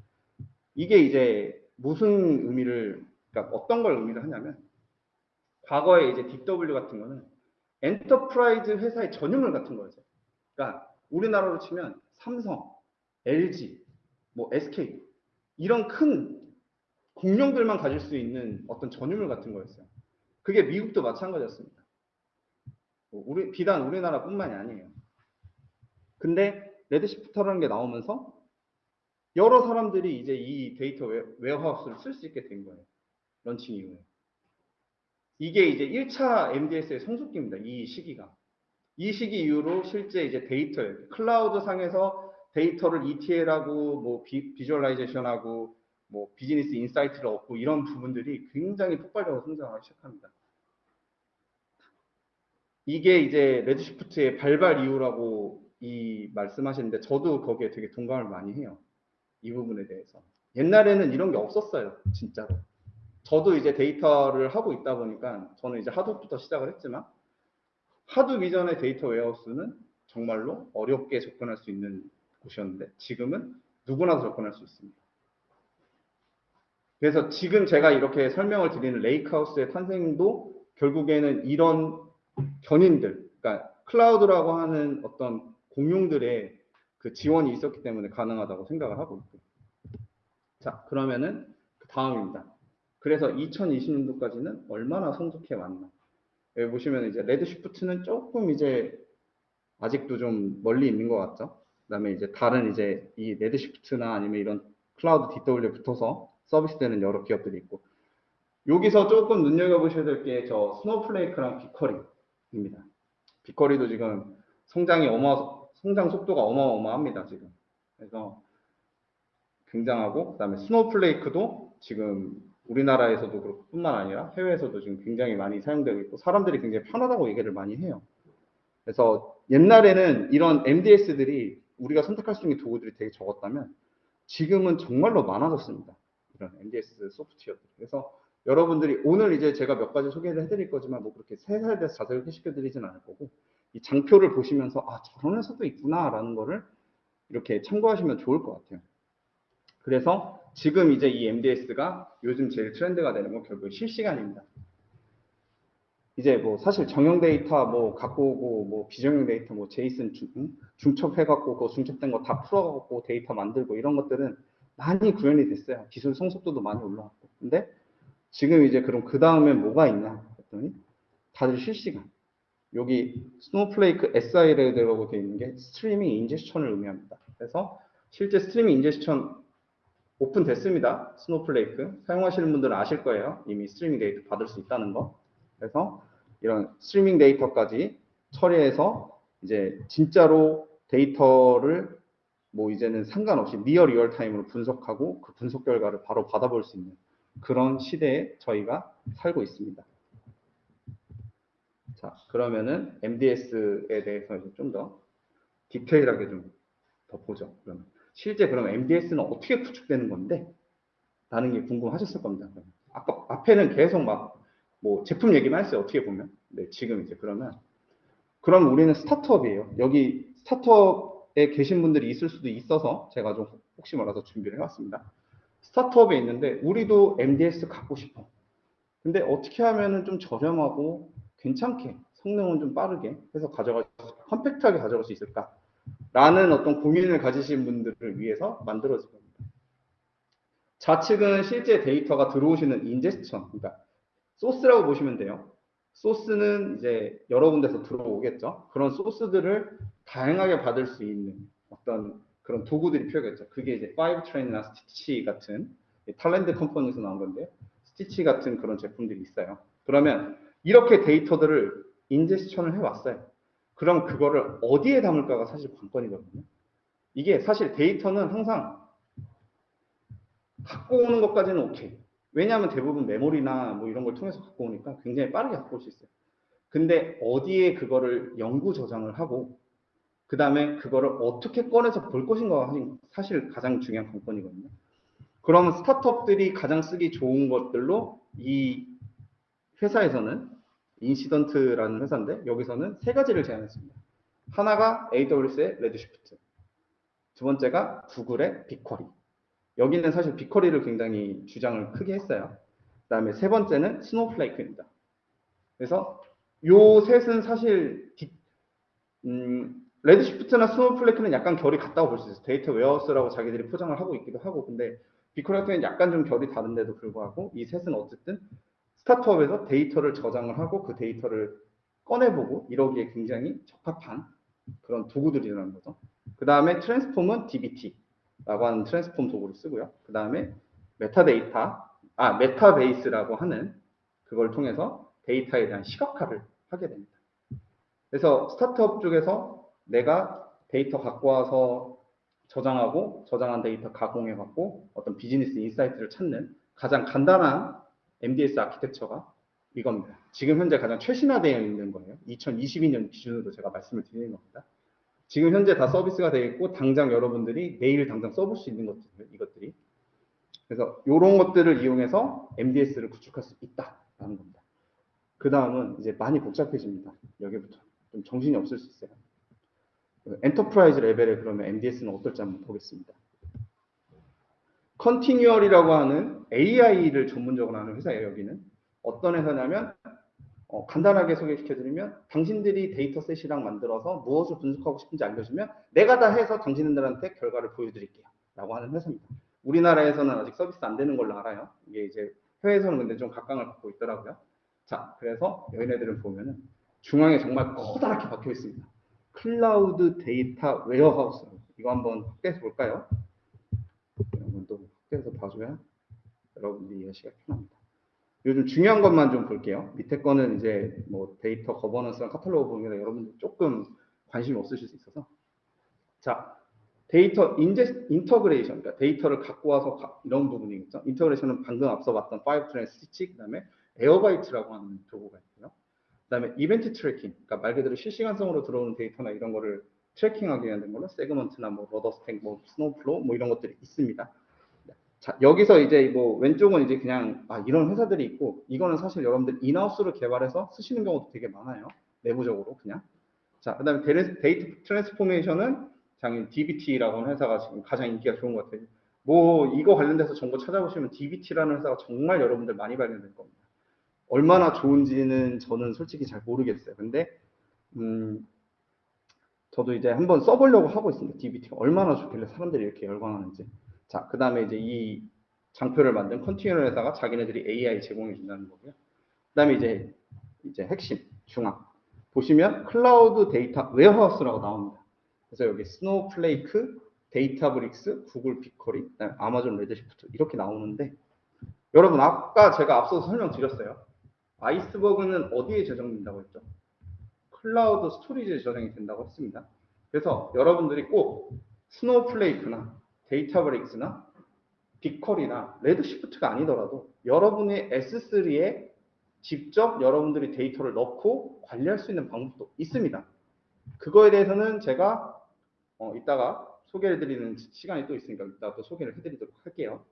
[SPEAKER 1] 이게 이제 무슨 의미를, 그러니까 어떤 걸 의미를 하냐면 과거에 이제 DW 같은 거는 enterprise 회사의 전유물 같은 거였어요. 그러니까 우리나라로 치면 삼성, LG, 뭐 SK 이런 큰 공룡들만 가질 수 있는 어떤 전유물 같은 거였어요. 그게 미국도 마찬가지였습니다. 뭐 우리 비단 우리나라뿐만이 아니에요. 근데 Redshift라는 게 나오면서 여러 사람들이 이제 이 data warehouse를 쓸 수 있게 된 거예요. 런칭 이후에. 이게 이제 1차 MDS의 성숙기입니다. 이 시기가. 이 시기 이후로 실제 이제 데이터, 클라우드 상에서 데이터를 ETL하고 뭐 비, visualization하고 뭐 business insight를 얻고 이런 부분들이 굉장히 폭발적으로 성장하기 시작합니다. 이게 이제 Redshift의 발발 이후라고 이 말씀하시는데 저도 거기에 되게 동감을 많이 해요. 이 부분에 대해서. 옛날에는 이런 게 없었어요. 진짜로. 저도 이제 데이터를 하고 있다 보니까 저는 이제 Hadoop부터 시작을 했지만 Hadoop 이전의 data warehouse는 정말로 어렵게 접근할 수 있는 곳이었는데 지금은 누구나 접근할 수 있습니다. 그래서 지금 제가 이렇게 설명을 드리는 lakehouse의 탄생도 결국에는 이런 견인들, 그러니까 클라우드라고 하는 어떤 공룡들의 그 지원이 있었기 때문에 가능하다고 생각을 하고 있고. 자, 그러면은 그 다음입니다. 그래서 2020년도까지는 얼마나 성숙해 왔나. 여기 보시면 이제 Redshift는 조금 이제 아직도 좀 멀리 있는 것 같죠. 그다음에 이제 다른 이제 이 Redshift나 아니면 이런 클라우드 DW에 붙어서 서비스되는 여러 기업들이 있고 여기서 조금 눈여겨보셔야 될 게 저 Snowflake랑 BigQuery입니다. 빅커리도 지금 성장이 어마 성장 속도가 어마어마합니다 지금. 그래서 굉장하고 그다음에 스노우플레이크도 지금 우리나라에서도 그렇고 뿐만 아니라 해외에서도 지금 굉장히 많이 사용되고 있고 사람들이 굉장히 편하다고 얘기를 많이 해요. 그래서 옛날에는 이런 MDS들이 우리가 선택할 수 있는 도구들이 되게 적었다면 지금은 정말로 많아졌습니다. 이런 MDS 소프트웨어들. 그래서 여러분들이 오늘 이제 제가 몇 가지 소개를 해드릴 거지만 뭐 그렇게 회사에 대해서 자세히 소개시켜드리진 않을 거고 이 장표를 보시면서 아 저런 회사도 있구나라는 거를 이렇게 참고하시면 좋을 것 같아요. 그래서 지금 이제 이 MDS가 요즘 제일 트렌드가 되는 건 결국 실시간입니다. 이제 뭐 사실 정형 데이터 뭐 갖고 오고 뭐 비정형 데이터 뭐 JSON 중, 중첩해갖고 그 중첩된 거 다 풀어갖고 데이터 만들고 이런 것들은 많이 구현이 됐어요. 기술 성숙도도 많이 올라왔고. 근데 지금 이제 그럼 그 다음에 뭐가 있냐 했더니 다들 실시간. 여기 Snowflake SI라고 되어 있는 게 streaming ingestion을 의미합니다. 그래서 실제 streaming ingestion 오픈됐습니다. Snowflake 사용하시는 분들은 아실 거예요. 이미 스트리밍 데이터 받을 수 있다는 거. 그래서 이런 스트리밍 데이터까지 처리해서 이제 진짜로 데이터를 뭐 이제는 상관없이 near real time으로 분석하고 그 분석 결과를 바로 받아볼 수 있는 그런 시대에 저희가 살고 있습니다. 자, 그러면은 MDS에 대해서 좀 더 디테일하게 좀 더 보죠. 그러면 실제 그럼 MDS는 어떻게 구축되는 건데? 라는 게 궁금하셨을 겁니다. 아까 앞에는 계속 막 뭐 제품 얘기만 했어요. 어떻게 보면. 네, 지금 이제 그러면 그럼 우리는 스타트업이에요. 여기 스타트업에 계신 분들이 있을 수도 있어서 제가 좀 혹시 몰라서 준비를 해왔습니다. 스타트업에 있는데 우리도 MDS 갖고 싶어. 근데 어떻게 하면은 좀 저렴하고 괜찮게 성능은 좀 빠르게 해서 가져갈 컴팩트하게 가져갈 수 있을까? 라는 어떤 고민을 가지신 분들을 위해서 만들어진 겁니다. 좌측은 실제 데이터가 들어오시는 인제스천, 그러니까 소스라고 보시면 돼요. 소스는 이제 여러 군데서 들어오겠죠. 그런 소스들을 다양하게 받을 수 있는 어떤 그런 도구들이 필요하겠죠. 그게 이제 Fivetran이나 Stitch 같은 Talend company에서 나온 건데 스티치 같은 그런 제품들이 있어요. 그러면 이렇게 데이터들을 인제스천을 해왔어요. 그럼 그거를 어디에 담을까가 사실 관건이거든요. 이게 사실 데이터는 항상 갖고 오는 것까지는 오케이. 왜냐하면 대부분 메모리나 뭐 이런 걸 통해서 갖고 오니까 굉장히 빠르게 갖고 올 수 있어요. 근데 어디에 그거를 영구 저장을 하고 그 다음에 그거를 어떻게 꺼내서 볼 것인가가 사실 가장 중요한 관건이거든요. 그러면 스타트업들이 가장 쓰기 좋은 것들로 이 회사에서는 인시던트라는 회사인데 여기서는 세 가지를 제안했습니다. 하나가 AWS의 Redshift, 두 번째가 구글의 BigQuery. 여기는 사실 BigQuery를 굉장히 주장을 크게 했어요. 그 다음에 세 번째는 Snowflake입니다. 그래서 요 셋은 사실 디, 음, Redshift나 Snowflake는 약간 결이 같다고 볼 수 있어요. data warehouse라고 자기들이 포장을 하고 있기도 하고 근데 경우는 약간 좀 결이 다른데도 불구하고 이 셋은 어쨌든 스타트업에서 데이터를 저장을 하고 그 데이터를 꺼내보고 이러기에 굉장히 적합한 그런 도구들이라는 거죠. 그 다음에 transform은 DBT 라고 하는 transform 도구를 쓰고요. 그 다음에 메타데이터, 아 Metabase라고 하는 그걸 통해서 데이터에 대한 시각화를 하게 됩니다. 그래서 스타트업 쪽에서 내가 데이터 갖고 와서 저장하고 저장한 데이터 가공해 갖고 어떤 비즈니스 insight를 찾는 가장 간단한 MDS 아키텍처가 이겁니다. 지금 현재 가장 최신화되어 있는 거예요. 2022년 기준으로 제가 말씀을 드리는 겁니다. 지금 현재 다 서비스가 되어 있고 당장 여러분들이 내일 당장 써볼 수 있는 것들 이것들이 그래서 이런 것들을 이용해서 MDS를 구축할 수 있다라는 겁니다. 그 다음은 이제 많이 복잡해집니다. 여기부터 좀 정신이 없을 수 있어요. enterprise level에 그러면 MDS는 어떨지 한번 보겠습니다. Continual이라고 하는 AI를 전문적으로 하는 회사예요, 여기는. 어떤 회사냐면 어, 간단하게 소개시켜드리면 당신들이 dataset이랑 만들어서 무엇을 분석하고 싶은지 알려주면 내가 다 해서 당신들한테 결과를 보여드릴게요. 라고 하는 회사입니다. 우리나라에서는 아직 서비스 안 되는 걸로 알아요. 이게 이제 해외에서는 근데 좀 각광을 받고 있더라고요. 자, 그래서 여기네들은 보면은 중앙에 정말 커다랗게 박혀 있습니다. cloud data warehouse. 이거 한번 확대해서 볼까요? 한번 또 확대해서 봐줘야 여러분들이 이해하시기가 편합니다. 요즘 중요한 것만 좀 볼게요. 밑에 거는 이제 뭐 data governance랑 카탈로그 보면 여러분들 조금 관심이 없으실 수 있어서 자 데이터 인제 integration 그러니까 데이터를 갖고 와서 가- 이런 부분이겠죠. integration은 방금 앞서 봤던 Fivetran Stitch 그다음에 Airbyte라고 하는 도구가 있고요. 그다음에 event tracking 그러니까 말 그대로 실시간성으로 들어오는 데이터나 이런 거를 tracking하기 위한 걸로 Segment나 뭐 RudderStack 뭐 Snowplow 뭐 이런 것들이 있습니다. 자, 여기서 이제 뭐 왼쪽은 이제 그냥 아, 이런 회사들이 있고 이거는 사실 여러분들 in-house로 개발해서 쓰시는 경우도 되게 많아요. 내부적으로 그냥. 자, 그다음에 data transformation은 당연히 DBT라고 하는 회사가 지금 가장 인기가 좋은 것 같아요. 뭐 이거 관련돼서 정보 찾아보시면 DBT라는 회사가 정말 여러분들 많이 발견될 겁니다. 얼마나 좋은지는 저는 솔직히 잘 모르겠어요. 근데 음, 저도 이제 한번 써보려고 하고 있습니다. DBT가 얼마나 좋길래 사람들이 이렇게 열광하는지. 자, 그 다음에 이제 이 장표를 만든 Continual 회사가 자기네들이 AI 제공해 준다는 거고요. 그 다음에 이제, 이제 핵심, 중앙. 보시면 cloud data warehouse라고 나옵니다. 그래서 여기 Snowflake, Databricks, 구글 그다음에 아마존 Redshift 이렇게 나오는데 여러분 아까 제가 앞서서 설명드렸어요. Iceberg는 어디에 저장된다고 했죠? cloud storage에 저장이 된다고 했습니다. 그래서 여러분들이 꼭 스노우플레이크나 데이터브릭스나 빅컬이나 레드시프트가 아니더라도 여러분의 S3에 직접 여러분들이 데이터를 넣고 관리할 수 있는 방법도 있습니다. 그거에 대해서는 제가 어, 이따가 소개해 드리는 시간이 또 있으니까 이따가 또 소개를 해드리도록 할게요.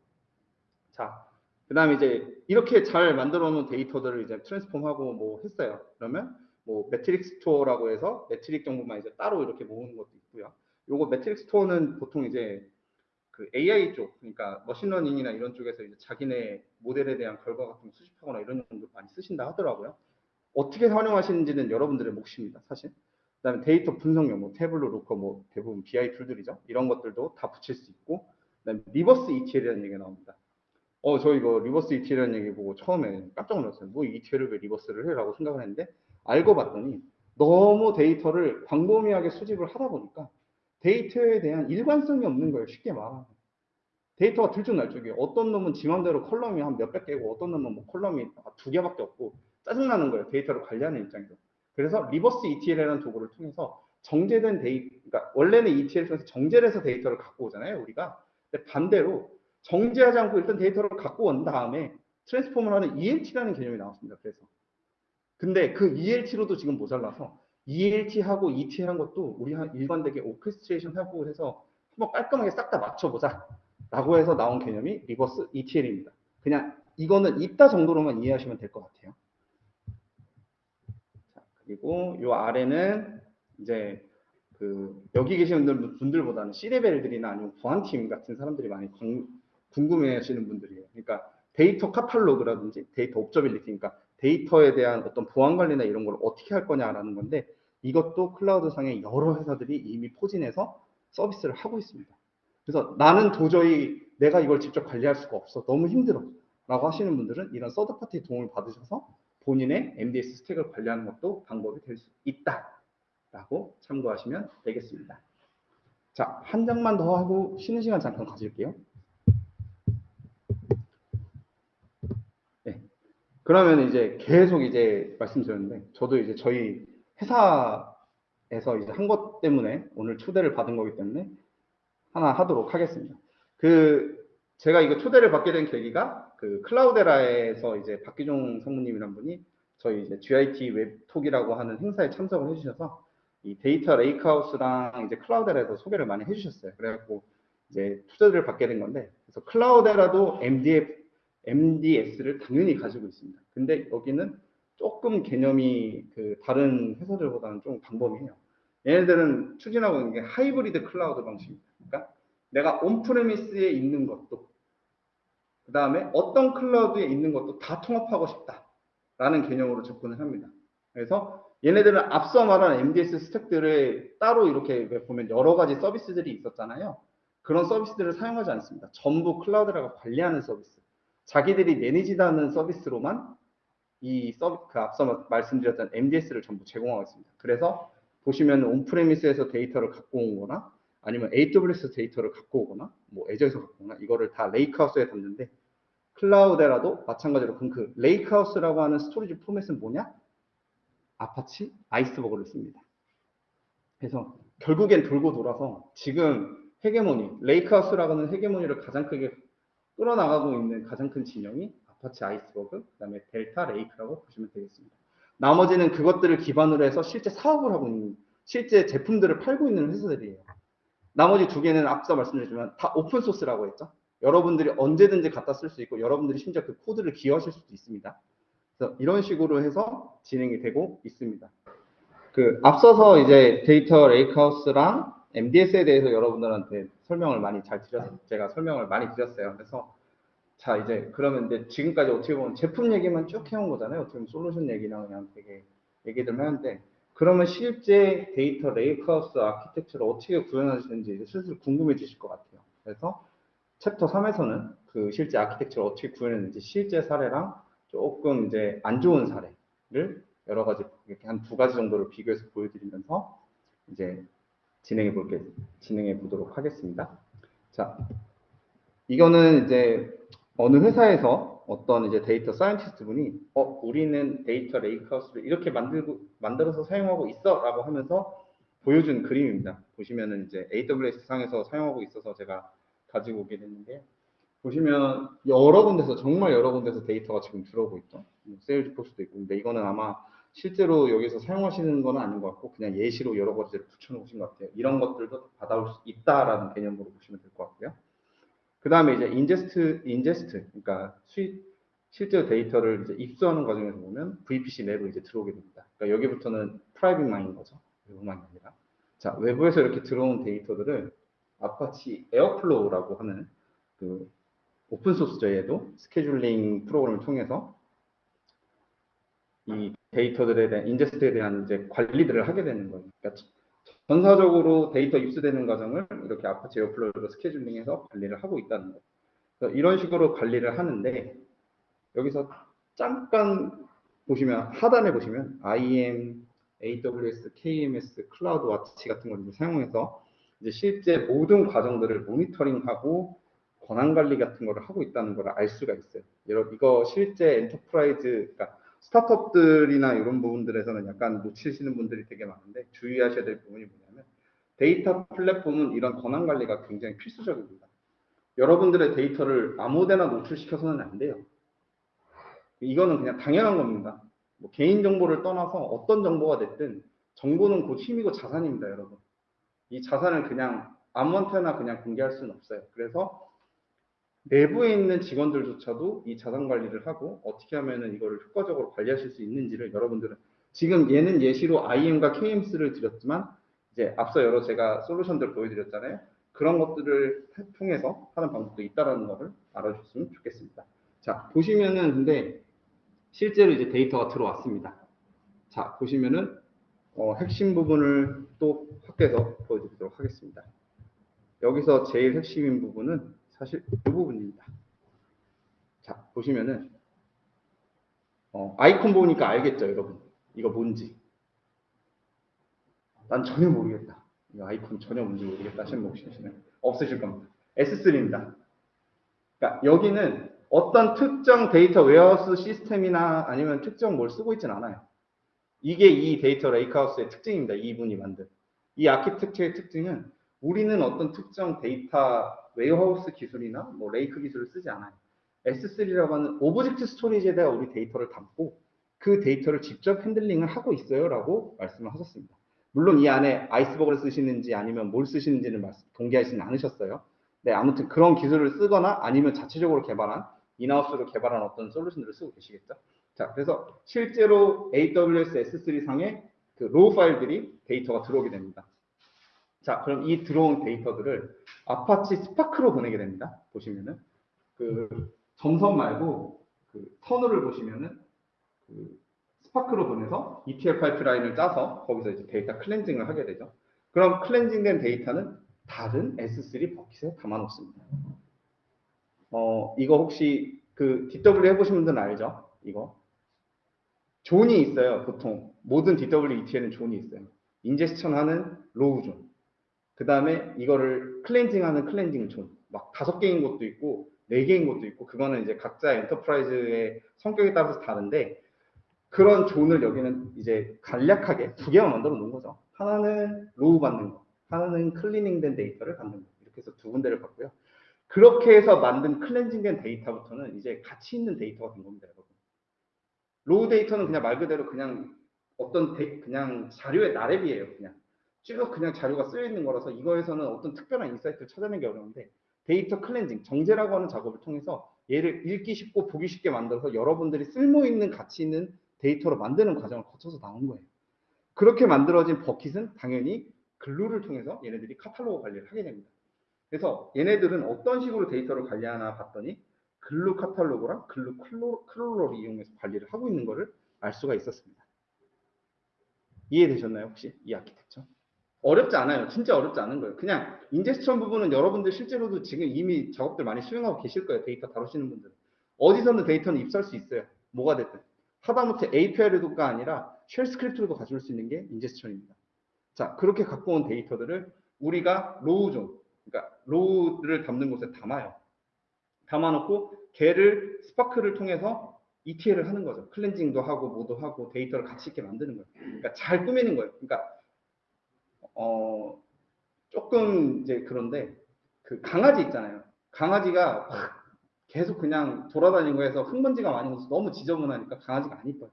[SPEAKER 1] 자, 그 다음에 이제 이렇게 잘 만들어 놓은 데이터들을 이제 transform하고 뭐 했어요. 그러면 뭐 metric store라고 해서 metric 정보만 이제 따로 이렇게 모으는 것도 있고요. 요거 metric store는 보통 이제 그 AI 쪽, 그러니까 machine learning이나 이런 쪽에서 이제 자기네 모델에 대한 결과 같은 거 수집하거나 이런 용도 많이 쓰신다 하더라고요. 어떻게 활용하시는지는 여러분들의 몫입니다, 사실. 그다음에 데이터 분석용, 뭐 Tableau, Looker, 뭐 대부분 BI tool들이죠. 이런 것들도 다 붙일 수 있고, 그다음에 reverse ETL이라는 얘기가 나옵니다. 어, 저 이거 reverse ETL이라는 얘기 보고 처음에 깜짝 놀랐어요. 뭐 ETL을 왜 reverse를 해라고 생각을 했는데 알고 봤더니 너무 데이터를 광범위하게 수집을 하다 보니까 데이터에 대한 일관성이 없는 거예요. 쉽게 말하면. 데이터가 들쭉날쭉이에요. 어떤 놈은 지맘대로 column이 한 몇백 개고 어떤 놈은 뭐 column이 두 개밖에 없고 짜증나는 거예요. 데이터를 관리하는 입장에서. 그래서 reverse ETL이라는 도구를 통해서 정제된 데이 그러니까 원래는 ETL 통해서 정제를 해서 데이터를 갖고 오잖아요. 우리가. 근데 반대로 정제하지 않고 일단 데이터를 갖고 온 다음에 transform을 하는 ELT라는 개념이 나왔습니다. 그래서. 근데 그 ELT로도 지금 모자라서 ELT하고 ETL한 것도 우리 한 일관되게 orchestration 하고 해서 한번 깔끔하게 싹 다 맞춰보자 라고 해서 나온 개념이 reverse ETL입니다. 그냥 이거는 있다 정도로만 이해하시면 될 것 같아요. 자, 그리고 요 아래는 이제 그 여기 계시는 분들- 분들보다는 C레벨들이나 아니면 보안팀 같은 사람들이 많이 궁- 궁금해하시는 분들이에요. 그러니까 데이터 카탈로그라든지 데이터 observability, 그러니까 데이터에 대한 어떤 보안 관리나 이런 걸 어떻게 할 거냐라는 건데 이것도 클라우드 상의 여러 회사들이 이미 포진해서 서비스를 하고 있습니다. 그래서 나는 도저히 내가 이걸 직접 관리할 수가 없어. 너무 힘들어. 라고 하시는 분들은 이런 third party 도움을 받으셔서 본인의 MDS 스택을 관리하는 것도 방법이 될 수 있다. 라고 참고하시면 되겠습니다. 자, 한 장만 더 하고 쉬는 시간 잠깐 가질게요. 네. 그러면 이제 계속 이제 말씀드렸는데, 저도 이제 저희 회사에서 이제 한 것 때문에 오늘 초대를 받은 거기 때문에 하나 하도록 하겠습니다. 그 제가 이거 초대를 받게 된 계기가 그 클라우데라에서 이제 박기종 성무님이란 분이 저희 이제 GIT 웹톡이라고 하는 행사에 참석을 해주셔서 이 데이터 lakehouse랑 이제 Cloudera에서 소개를 많이 해주셨어요. 그래갖고 이제 초대를 받게 된 건데 그래서 Cloudera도 MDF, MDS를 당연히 가지고 있습니다. 근데 여기는 조금 개념이 그 다른 회사들보다는 좀 방법이에요. 얘네들은 추진하고 있는 게 하이브리드 클라우드 방식입니다. 그러니까 내가 on-premise에 있는 것도 그 다음에 어떤 클라우드에 있는 것도 다 통합하고 싶다 라는 개념으로 접근을 합니다. 그래서 얘네들은 앞서 말한 MDS stack들을 따로 이렇게 보면 여러 가지 서비스들이 있었잖아요. 그런 서비스들을 사용하지 않습니다. 전부 Cloudera가 관리하는 서비스. 자기들이 manage하는 서비스로만 이 서비 그 앞서 말씀드렸던 MDS를 전부 제공하고 있습니다. 그래서 보시면 on-premise에서 데이터를 갖고 온 거나 아니면 AWS 데이터를 갖고 오거나 뭐 애저에서 갖고 오거나 이거를 다 lakehouse에 담는데 Cloudera도 마찬가지로 그럼 그 lakehouse라고 하는 storage 포맷은 뭐냐? Apache Iceberg를 씁니다. 그래서 결국엔 돌고 돌아서 지금 헤게모니, lakehouse라고 하는 헤게모니를 가장 크게 끌어나가고 있는 가장 큰 진영이 Apache Iceberg, 그 다음에 Delta Lake라고 보시면 되겠습니다. 나머지는 그것들을 기반으로 해서 실제 사업을 하고 있는, 실제 제품들을 팔고 있는 회사들이에요. 나머지 두 개는 앞서 말씀드렸지만 다 open source라고 했죠. 여러분들이 언제든지 갖다 쓸 수 있고 여러분들이 심지어 그 코드를 기여하실 수도 있습니다. 그래서 이런 식으로 해서 진행이 되고 있습니다. 그 앞서서 이제 데이터 lakehouse랑 MDS에 대해서 여러분들한테 설명을 많이 잘 드렸 제가 설명을 많이 드렸어요. 그래서 자 이제 그러면 이제 지금까지 어떻게 보면 제품 얘기만 쭉 해온 거잖아요. 어떻게 보면 솔루션 얘기나 그냥 되게 얘기들 하는데 그러면 실제 데이터 lakehouse architecture를 어떻게 구현하시는지 슬슬 궁금해지실 것 같아요. 그래서 챕터 3에서는 그 실제 아키텍처를 어떻게 구현했는지 실제 사례랑 조금 이제 안 좋은 사례를 여러 가지 이렇게 한 두 가지 정도를 비교해서 보여드리면서 이제 진행해 볼게 진행해 보도록 하겠습니다. 자, 이거는 이제 어느 회사에서 어떤 이제 데이터 scientist 분이 어 우리는 데이터 lakehouse를 이렇게 만들고 만들어서 사용하고 있어라고 하면서 보여준 그림입니다. 보시면은 이제 AWS 상에서 사용하고 있어서 제가 가지고 오게 됐는데 보시면 여러 군데서 정말 여러 군데서 데이터가 지금 들어오고 있죠. 뭐 Salesforce도 있고 근데 이거는 아마 실제로 여기서 사용하시는 건 아닌 것 같고 그냥 예시로 여러 가지를 붙여놓으신 것 같아요. 이런 것들도 받아올 수 있다라는 개념으로 보시면 될 것 같고요. 그 다음에 이제 ingest, ingest, 그러니까 수입, 실제 데이터를 이제 입수하는 과정에서 보면 VPC 내로 이제 들어오게 됩니다. 그러니까 여기부터는 private 망인 거죠. 외부망이 아니라. 자, 외부에서 이렇게 들어온 데이터들을 Apache Airflow라고 하는 그 open source죠, 얘도. scheduling 프로그램을 통해서 이 데이터들에 대한 ingest에 대한 이제 관리들을 하게 되는 거예요. 그러니까 전사적으로 데이터 입수되는 과정을 이렇게 Apache Airflow로 scheduling해서 관리를 하고 있다는 거예요. 이런 식으로 관리를 하는데 여기서 잠깐 보시면 하단에 보시면 IAM, AWS, KMS, CloudWatch 같은 걸 이제 사용해서 이제 실제 모든 과정들을 모니터링하고 권한 관리 같은 거를 하고 있다는 걸 알 수가 있어요. 여러분 이거 실제 enterprise 그러니까 스타트업들이나 이런 부분들에서는 약간 놓치시는 분들이 되게 많은데 주의하셔야 될 부분이 뭐냐면 데이터 플랫폼은 이런 권한 관리가 굉장히 필수적입니다. 여러분들의 데이터를 아무데나 노출시켜서는 안 돼요. 이거는 그냥 당연한 겁니다. 뭐 개인 정보를 떠나서 어떤 정보가 됐든 정보는 곧 힘이고 자산입니다, 여러분. 이 자산을 그냥 아무한테나 그냥 공개할 수는 없어요. 그래서 내부에 있는 직원들조차도 이 자산 관리를 하고 어떻게 하면은 이거를 효과적으로 관리하실 수 있는지를 여러분들은 지금 얘는 예시로 IM과 KMS를 드렸지만 이제 앞서 여러 제가 솔루션들 보여드렸잖아요. 그런 것들을 통해서 하는 방법도 있다라는 것을 알아주셨으면 좋겠습니다. 자 보시면은 근데 실제로 이제 데이터가 들어왔습니다. 자 보시면은 어, 핵심 부분을 또 확대해서 보여드리도록 하겠습니다. 여기서 제일 핵심인 부분은 사실 이 부분입니다. 자, 보시면은, 어, 아이콘 보니까 알겠죠, 여러분? 이거 뭔지. 난 전혀 모르겠다. 이 아이콘 전혀 뭔지 모르겠다 하시는 분 계시면 없으실 겁니다. S3입니다. 그러니까 여기는 어떤 특정 데이터 warehouse 시스템이나 아니면 특정 뭘 쓰고 있진 않아요. 이게 이 데이터 lakehouse의 특징입니다. 이분이 만든. 이 아키텍처의 특징은 우리는 어떤 특정 데이터 warehouse 기술이나 뭐 lake 기술을 쓰지 않아요. S3라고 하는 object storage에다가 우리 데이터를 담고 그 데이터를 직접 handling을 하고 있어요 라고 말씀을 하셨습니다. 물론 이 안에 Iceberg를 쓰시는지 아니면 뭘 쓰시는지는 말씀, 공개하지는 않으셨어요. 네, 아무튼 그런 기술을 쓰거나 아니면 자체적으로 개발한 in-house로 개발한 어떤 솔루션들을 쓰고 계시겠죠. 자, 그래서 실제로 AWS S3 상에 그 raw 파일들이 데이터가 들어오게 됩니다. 자, 그럼 이 들어온 데이터들을 Apache Spark로 보내게 됩니다. 보시면은 그 점선 말고 그 터널을 보시면은 그 Spark로 보내서 ETL 파이프라인을 짜서 거기서 이제 데이터 cleansing을 하게 되죠. 그럼 cleansing된 데이터는 다른 S3 bucket에 담아 놓습니다. 어, 이거 혹시 그 DW 해보신 분들은 알죠? 이거. zone이 있어요, 보통. 모든 DW ETL은 존이 있어요. ingestion 하는 raw zone. 그 다음에 이거를 클렌징 하는 cleansing zone. 막 다섯 개인 것도 있고, 네 개인 것도 있고, 그거는 이제 각자 enterprise의 성격에 따라서 다른데, 그런 zone을 여기는 이제 간략하게 두 개만 만들어 놓은 거죠. 하나는 raw 받는 거, 하나는 클리닝된 데이터를 받는 거. 이렇게 해서 두 군데를 받고요. 그렇게 해서 만든 cleansing된 데이터부터는 이제 가치 있는 데이터가 된 겁니다, 여러분. raw 데이터는 그냥 말 그대로 그냥 어떤 데, 그냥 자료의 나래비예요, 그냥. 쭉 그냥 자료가 쓰여 있는 거라서 이거에서는 어떤 특별한 insight를 찾아내기 어려운데 데이터 클렌징, 정제라고 하는 작업을 통해서 얘를 읽기 쉽고 보기 쉽게 만들어서 여러분들이 쓸모 있는 가치 있는 데이터로 만드는 과정을 거쳐서 나온 거예요. 그렇게 만들어진 bucket은 당연히 Glue를 통해서 얘네들이 카탈로그 관리를 하게 됩니다. 그래서 얘네들은 어떤 식으로 데이터를 관리하나 봤더니 Glue 카탈로그랑 Glue crawler, crawler를 이용해서 관리를 하고 있는 것을 알 수가 있었습니다. 이해되셨나요 혹시 이 아키텍처? 어렵지 않아요. 진짜 어렵지 않은 거예요. 그냥 인제스천 부분은 여러분들 실제로도 지금 이미 작업들 많이 수행하고 계실 거예요. 데이터 다루시는 분들. 어디서는 데이터는 입수할 수 있어요. 뭐가 됐든. 하다못해 API로가 아니라 shell script로도 가져올 수 있는 게 ingestion입니다. 자, 그렇게 갖고 온 데이터들을 우리가 raw zone, 그러니까 raw를 담는 곳에 담아요. 담아놓고 걔를 Spark를 통해서 ETL을 하는 거죠. cleansing도 하고 뭐도 하고 데이터를 가치 있게 만드는 거예요. 그러니까 잘 꾸미는 거예요. 그러니까 어 조금 이제 그런데 그 강아지 있잖아요. 강아지가 막 계속 그냥 돌아다니는 거에서 흙먼지가 많이 묻어서 너무 지저분하니까 강아지가 안 이뻐요.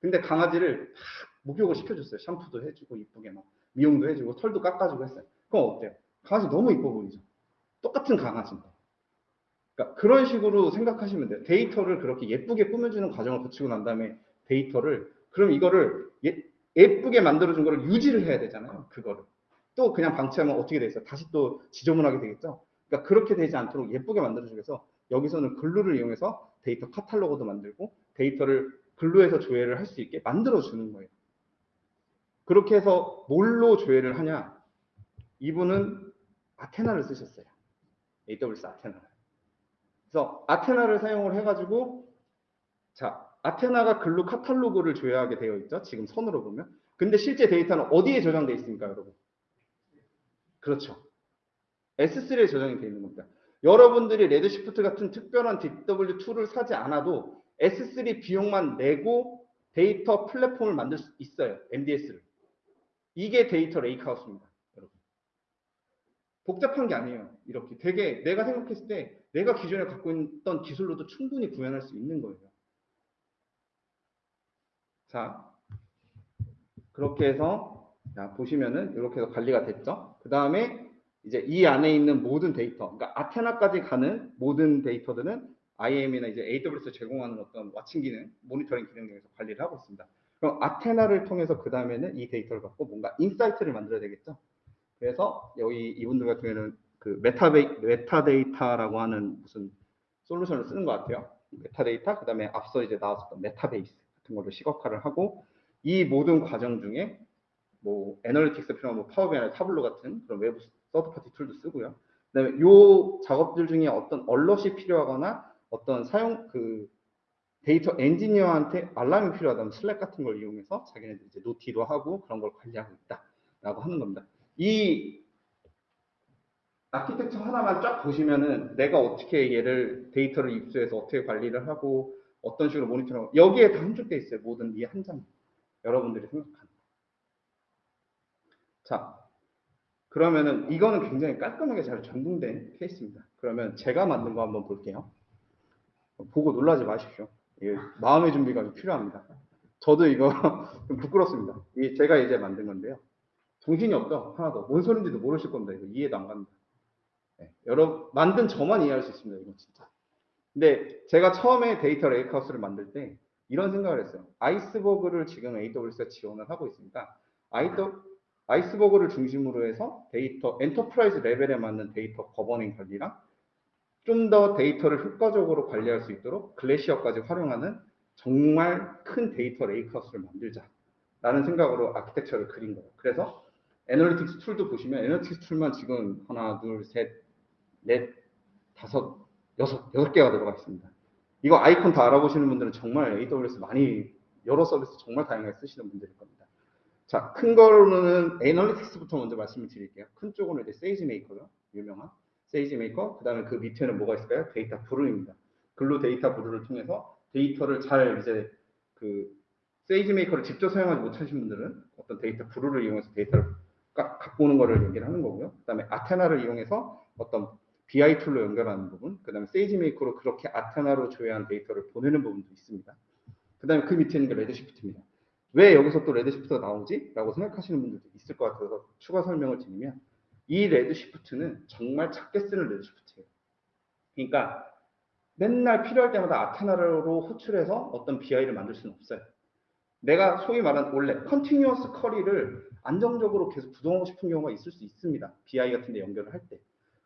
[SPEAKER 1] 근데 강아지를 막 목욕을 시켜줬어요. 샴푸도 해주고 이쁘게 막 미용도 해주고 털도 깎아주고 했어요. 그럼 어때요? 강아지 너무 이뻐 보이죠? 똑같은 강아지인데. 그러니까 그런 식으로 생각하시면 돼요. 데이터를 그렇게 예쁘게 꾸며주는 과정을 거치고 난 다음에 데이터를 그럼 이거를 예, 예쁘게 만들어준 거를 유지를 해야 되잖아요. 그거를. 또 그냥 방치하면 어떻게 되겠어요? 다시 또 지저분하게 되겠죠? 그러니까 그렇게 되지 않도록 예쁘게 만들어주기 위해서 여기서는 Glue를 이용해서 데이터 카탈로그도 만들고 데이터를 Glue에서 조회를 할 수 있게 만들어주는 거예요. 그렇게 해서 뭘로 조회를 하냐? 이분은 Athena를 쓰셨어요. AWS Athena를. 그래서 Athena를 사용을 해가지고 자 Athena가 Glue 카탈로그를 조회하게 되어 있죠. 지금 선으로 보면. 근데 실제 데이터는 어디에 저장되어 있습니까, 여러분? 그렇죠. S3에 저장이 되어 있는 겁니다. 여러분들이 Redshift 같은 특별한 DW2를 사지 않아도 S3 비용만 내고 데이터 플랫폼을 만들 수 있어요. MDS를. 이게 데이터 lakehouse입니다. 여러분. 복잡한 게 아니에요. 이렇게 되게 내가 생각했을 때 내가 기존에 갖고 있던 기술로도 충분히 구현할 수 있는 거예요. 자, 그렇게 해서 자, 보시면은 이렇게 해서 관리가 됐죠. 그 다음에 이제 이 안에 있는 모든 데이터, 그러니까 Athena까지 가는 모든 데이터들은 IAM이나 이제 AWS 제공하는 어떤 watching 기능, 모니터링 기능 등에서 관리를 하고 있습니다. 그럼 Athena를 통해서 그 다음에는 이 데이터를 갖고 뭔가 insight를 만들어야 되겠죠. 그래서 여기 이분들 같은 경우에는 그 메타베이, 메타데이터라고 하는 무슨 솔루션을 쓰는 것 같아요. 메타데이터, 그 다음에 앞서 이제 나왔었던 Metabase 같은 걸로 시각화를 하고 이 모든 과정 중에 뭐 analytics 필요한 뭐 Power BI나 Tableau 같은 그런 외부 third-party tool도 쓰고요. 그다음에 요 작업들 중에 어떤 얼럿이 필요하거나 어떤 사용 그 데이터 엔지니어한테 알람이 필요하다면 Slack 같은 걸 이용해서 자기네들 이제 noti도 하고 그런 걸 관리하고 있다라고 하는 겁니다. 이 아키텍처 하나만 쫙 보시면은 내가 어떻게 얘를 데이터를 입수해서 어떻게 관리를 하고 어떤 식으로 모니터링하고 여기에 다 함축돼 있어요. 모든 이 한 장. 여러분들이 생각하는. 자, 그러면은 이거는 굉장히 깔끔하게 잘 정돈된 케이스입니다. 그러면 제가 만든 거 한번 볼게요. 보고 놀라지 마십시오. 마음의 준비가 좀 필요합니다. 저도 이거 <laughs> 좀 부끄럽습니다. 이게 제가 이제 만든 건데요. 정신이 없죠? 하나도. 뭔 소린지도 모르실 겁니다. 이거 이해도 안 갑니다. 네, 여러 만든 저만 이해할 수 있습니다. 이거 진짜. 근데 제가 처음에 데이터 lakehouse를 만들 때 이런 생각을 했어요. Iceberg를 지금 AWS가 지원을 하고 있으니까 Iceberg를 중심으로 해서 데이터 enterprise 레벨에 맞는 데이터 governing 관리랑 좀 더 데이터를 효과적으로 관리할 수 있도록 Glacier까지 활용하는 정말 큰 데이터 lakehouse를 만들자라는 생각으로 아키텍처를 그린 거예요. 그래서 analytics tool도 보시면 analytics tool만 지금 하나, 둘, 셋, 넷, 다섯, 여섯, 여섯 개가 들어가 있습니다. 이거 아이콘 다 알아보시는 분들은 정말 AWS 많이 여러 서비스 정말 다양하게 쓰시는 분들일 겁니다. 자, 큰 거로는 analytics부터 먼저 말씀을 드릴게요. 큰 쪽으로는 이제 SageMaker죠. 유명한 SageMaker. 그 다음에 그 밑에는 뭐가 있을까요? DataBrew입니다. Glue DataBrew를 통해서 데이터를 잘 이제 그 SageMaker를 직접 사용하지 못하신 분들은 어떤 DataBrew를 이용해서 데이터를 까- 갖고 오는 거를 얘기를 하는 거고요. 그 다음에 Athena를 이용해서 어떤 BI tool로 연결하는 부분, 그 다음에 SageMaker로 그렇게 Athena로 조회한 데이터를 보내는 부분도 있습니다. 그 다음에 그 밑에 있는 게 Redshift입니다. 왜 여기서 또 Redshift가 나오지? 라고 생각하시는 분들도 있을 것 같아서 추가 설명을 드리면 이 Redshift는 정말 작게 쓰는 Redshift예요. 그러니까 맨날 필요할 때마다 Athena로 호출해서 어떤 BI를 만들 수는 없어요. 내가 소위 말하는 원래 continuous query를 안정적으로 계속 구동하고 싶은 경우가 있을 수 있습니다. BI 같은 데 연결을 할 때.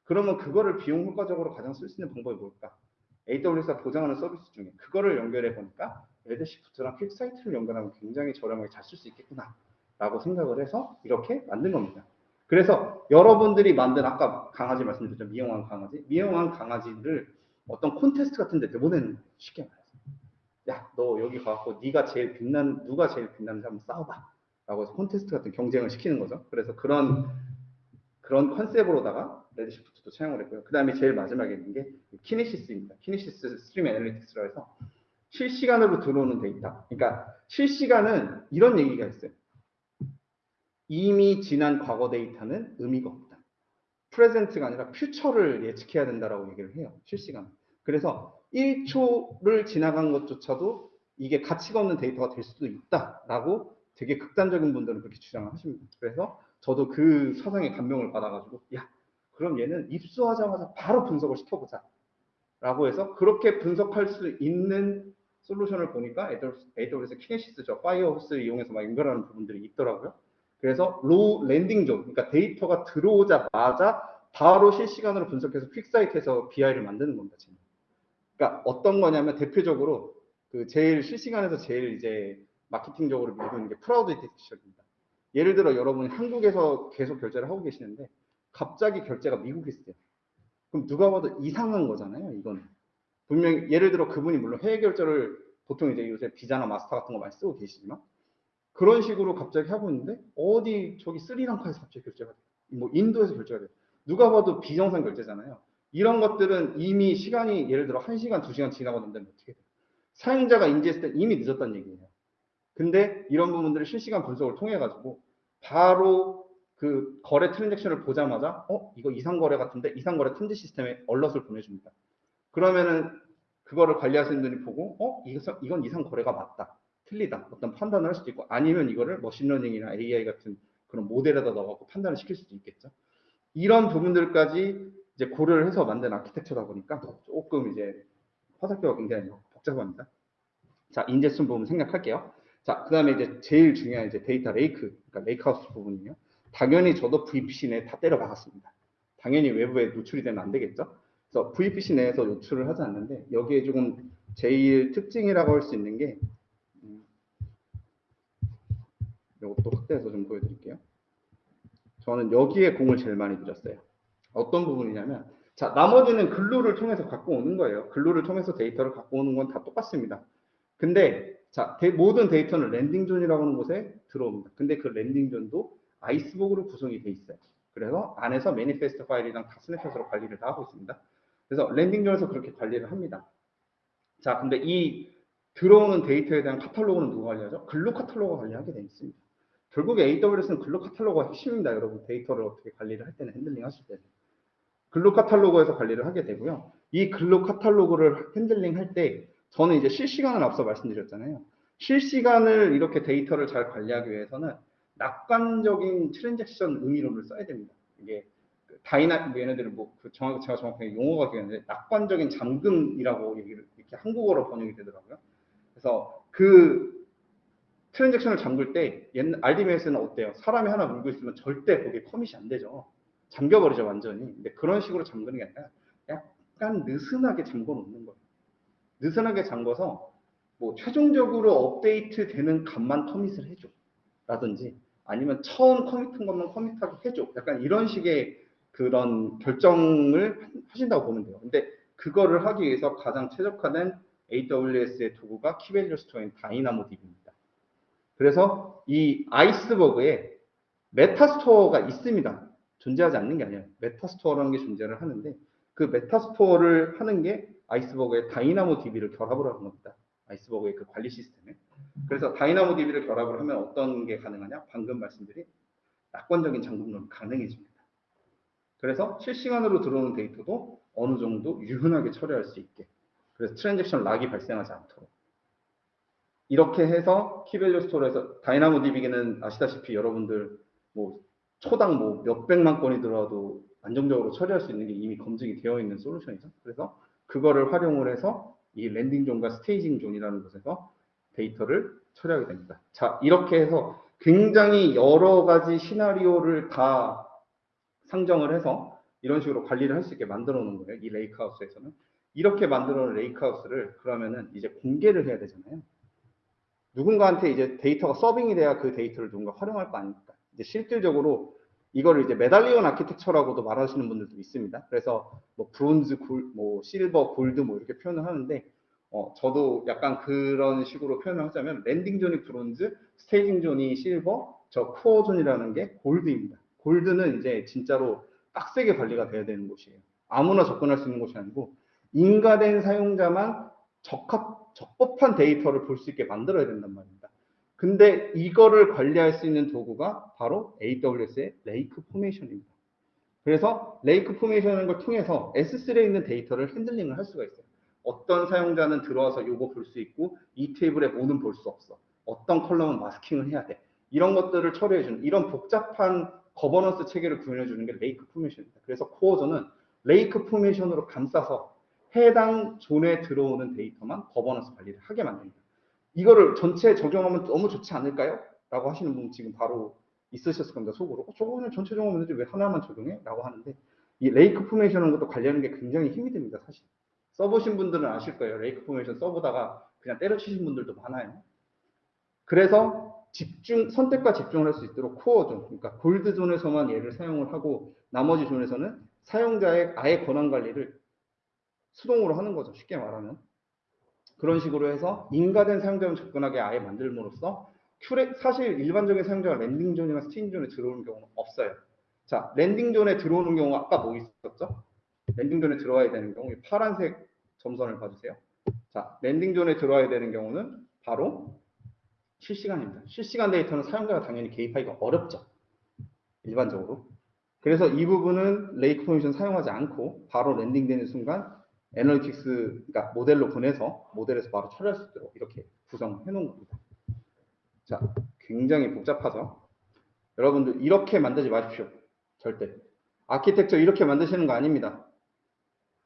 [SPEAKER 1] 그러면 그거를 비용 효과적으로 가장 쓸 수 있는 방법이 뭘까? AWS가 보장하는 서비스 중에 그거를 연결해 보니까 Redshift랑 QuickSight를 연결하면 굉장히 저렴하게 잘 쓸 수 있겠구나 라고 생각을 해서 이렇게 만든 겁니다. 그래서 여러분들이 만든 아까 강아지 말씀드렸죠 미용한 강아지 미용한 강아지를 어떤 콘테스트 같은 데 내보내는 거예요 쉽게 말해서 야 너 여기 가갖고 네가 제일 빛난 누가 제일 빛나는지 한번 싸워봐 라고 해서 콘테스트 같은 경쟁을 시키는 거죠 그래서 그런 그런 컨셉으로다가 Redshift도 채용을 했고요 그 다음에 제일 마지막에 있는 게 Kinesis입니다 Kinesis stream analytics라 해서 실시간으로 들어오는 데이터 그러니까 실시간은 이런 얘기가 있어요 이미 지난 과거 데이터는 의미가 없다. 프레젠트가 아니라 퓨처를 예측해야 된다라고 얘기를 해요. 실시간. 그래서 1초를 지나간 것조차도 이게 가치가 없는 데이터가 될 수도 있다라고 되게 극단적인 분들은 그렇게 주장을 하십니다. 그래서 저도 그 사상에 감명을 받아가지고 야 그럼 얘는 입수하자마자 바로 분석을 시켜보자 라고 해서 그렇게 분석할 수 있는 솔루션을 보니까 AWS Kinesis죠. Firehose를 이용해서 막 연결하는 부분들이 있더라고요. 그래서 raw landing zone, 그러니까 데이터가 들어오자마자 바로 실시간으로 분석해서 QuickSight에서 BI를 만드는 겁니다. 지금. 그러니까 어떤 거냐면 대표적으로 그 제일 실시간에서 제일 이제 마케팅적으로 밀고 있는 게 fraud detection입니다. 예를 들어 여러분이 한국에서 계속 결제를 하고 계시는데 갑자기 결제가 미국에 있어요. 그럼 누가 봐도 이상한 거잖아요. 이건 분명히 예를 들어 그분이 물론 해외 결제를 보통 이제 요새 비자나 마스터 같은 거 많이 쓰고 계시지만 그런 식으로 갑자기 하고 있는데 어디 저기 스리랑카에서 갑자기 결제가 돼. 뭐 인도에서 결제가 돼. 누가 봐도 비정상 결제잖아요. 이런 것들은 이미 시간이 예를 들어 1시간, 2시간 지나갔는데 어떻게 돼? 사용자가 인지했을 때 이미 늦었다는 얘기예요. 근데 이런 부분들을 실시간 분석을 통해 가지고 바로 그 거래 트랜잭션을 보자마자 어 이거 이상 거래 같은데 이상 거래 탐지 시스템에 얼럿을 보내줍니다. 그러면은 그거를 관리하시는 분이 보고 어 이거 이건 이상 거래가 맞다. 틀리다. 어떤 판단을 할 수도 있고 아니면 이거를 machine learning이나 AI 같은 그런 모델에다 넣어갖고 판단을 시킬 수도 있겠죠. 이런 부분들까지 이제 고려를 해서 만든 아키텍처다 보니까 조금 이제 화살표가 굉장히 복잡합니다. 자, 인제슨 부분 생각할게요. 자, 그 다음에 이제 제일 중요한 이제 data lake, 그러니까 lakehouse 부분이에요. 당연히 저도 VPC 내에 다 때려 박았습니다. 당연히 외부에 노출이 되면 안 되겠죠. 그래서 VPC 내에서 노출을 하지 않는데 여기에 조금 제일 특징이라고 할 수 있는 게 이것도 확대해서 좀 보여드릴게요. 저는 여기에 공을 제일 많이 들였어요. 어떤 부분이냐면 자 나머지는 Glue를 통해서 갖고 오는 거예요. Glue를 통해서 데이터를 갖고 오는 건 다 똑같습니다. 근데 자 데, 모든 데이터는 landing zone이라고 하는 곳에 들어옵니다. 근데 그 landing zone도 Iceberg으로 구성이 돼 있어요. 그래서 안에서 manifest 파일이랑 다 snapshot으로 관리를 다 하고 있습니다. 그래서 landing zone에서 그렇게 관리를 합니다. 자 근데 이 들어오는 데이터에 대한 카탈로그는 누가 관리하죠? Glue 카탈로그가 관리하게 되어 있습니다. 결국에 AWS는 Glue 카탈로그가 핵심입니다. 여러분 데이터를 어떻게 관리를 할 때는 handling 하실 때는. Glue 카탈로그에서 관리를 하게 되고요. 이 Glue 카탈로그를 handling 할 때 저는 이제 실시간을 앞서 말씀드렸잖아요. 실시간을 이렇게 데이터를 잘 관리하기 위해서는 낙관적인 트랜잭션 의미론을 써야 됩니다. 이게 그 Dyna 뭐 얘네들은 뭐그 정확 제가 정확하게 용어가 기억나는데 낙관적인 잠금이라고 얘기를 이렇게 한국어로 번역이 되더라고요. 그래서 그 트랜잭션을 잠글 때 옛날 RDBMS는 어때요? 사람이 하나 물고 있으면 절대 거기에 commit이 안 되죠. 잠겨버리죠 완전히. 근데 그런 식으로 잠그는 게 아니라 약간 느슨하게 잠궈 놓는 거예요. 느슨하게 잠궈서 뭐 최종적으로 업데이트 되는 값만 commit을 해줘. 라든지 아니면 처음 commit한 것만 commit하게 해줘. 약간 이런 식의 그런 결정을 하신다고 보면 돼요. 근데 그거를 하기 위해서 가장 최적화된 AWS의 도구가 key-value store인 DynamoDB입니다. 그래서 이 Iceberg에 metastore가 있습니다. 존재하지 않는 게 아니에요. metastore라는 게 존재를 하는데 그 metastore를 하는 게 Iceberg에 DynamoDB를 결합을 하는 겁니다. Iceberg의 그 관리 시스템에. 그래서 DynamoDB를 결합을 하면 어떤 게 가능하냐? 방금 말씀드린 낙관적인 잠금론이 가능해집니다. 그래서 실시간으로 들어오는 데이터도 어느 정도 유연하게 처리할 수 있게. 그래서 트랜잭션 lock이 발생하지 않도록. 이렇게 해서 key-value store에서 DynamoDB는 아시다시피 여러분들 뭐 초당 뭐 몇백만 건이 들어와도 안정적으로 처리할 수 있는 게 이미 검증이 되어 있는 솔루션이죠. 그래서 그거를 활용을 해서 이 landing zone과 staging zone이라는 곳에서 데이터를 처리하게 됩니다. 자, 이렇게 해서 굉장히 여러 가지 시나리오를 다 상정을 해서 이런 식으로 관리를 할 수 있게 만들어 놓은 거예요. 이 lakehouse에서는. 이렇게 만들어 놓은 lakehouse를 그러면은 이제 공개를 해야 되잖아요. 누군가한테 이제 데이터가 serving이 돼야 그 데이터를 누군가 활용할 거 아닙니까? 이제 실질적으로 이거를 이제 medallion architecture라고도 말하시는 분들도 있습니다. 그래서 뭐 브론즈, 골, 뭐 실버, 골드 뭐 이렇게 표현을 하는데 어, 저도 약간 그런 식으로 표현을 하자면 landing zone이 브론즈, staging zone이 실버, 저 core zone이라는 게 골드입니다. 골드는 이제 진짜로 빡세게 관리가 돼야 되는 곳이에요. 아무나 접근할 수 있는 곳이 아니고 인가된 사용자만 적합, 적법한 데이터를 볼 수 있게 만들어야 된단 말입니다. 근데 이거를 관리할 수 있는 도구가 바로 AWS의 Lake Formation입니다. 그래서 Lake Formation을 걸 통해서 S3에 있는 데이터를 handling을 할 수가 있어요. 어떤 사용자는 들어와서 요거 볼 수 있고 이 테이블에 뭐는 볼 수 없어. 어떤 column은 masking을 해야 돼. 이런 것들을 처리해주는 이런 복잡한 거버넌스 체계를 구현해주는 게 Lake Formation입니다. 그래서 core zone은 Lake Formation으로 감싸서 해당 zone에 들어오는 데이터만 거버넌스 관리를 하게 만듭니다. 이거를 전체에 적용하면 너무 좋지 않을까요? 라고 하시는 분 지금 바로 있으셨을 겁니다. 속으로. 어, 저거는 전체 적용하면 왜 하나만 적용해? 라고 하는데 이 Lake Formation은 것도 관리하는 게 굉장히 힘이 듭니다. 사실. 써보신 분들은 아실 거예요. Lake Formation 써보다가 그냥 때려치신 분들도 많아요. 그래서 집중, 선택과 집중을 할 수 있도록 core zone, 그러니까 gold zone에서만 얘를 사용을 하고 나머지 zone에서는 사용자의 아예 권한 관리를 수동으로 하는 거죠. 쉽게 말하면. 그런 식으로 해서 인가된 사용자만 접근하게 아예 만들므로써 큐레, 사실 일반적인 사용자가 landing zone이나 staging zone에 들어오는 경우는 없어요. 자, landing zone에 들어오는 경우 아까 뭐 있었죠? landing zone에 들어와야 되는 경우 이 파란색 점선을 봐주세요. 자, landing zone에 들어와야 되는 경우는 바로 실시간입니다. 실시간 데이터는 사용자가 당연히 개입하기가 어렵죠. 일반적으로. 그래서 이 부분은 Lake Formation 사용하지 않고 바로 landing되는 순간 analytics 그러니까 모델로 보내서 모델에서 바로 처리할 수 있도록 이렇게 구성해 놓은 겁니다. 자, 굉장히 복잡하죠. 여러분들 이렇게 만들지 마십시오. 절대. 아키텍처 이렇게 만드시는 거 아닙니다.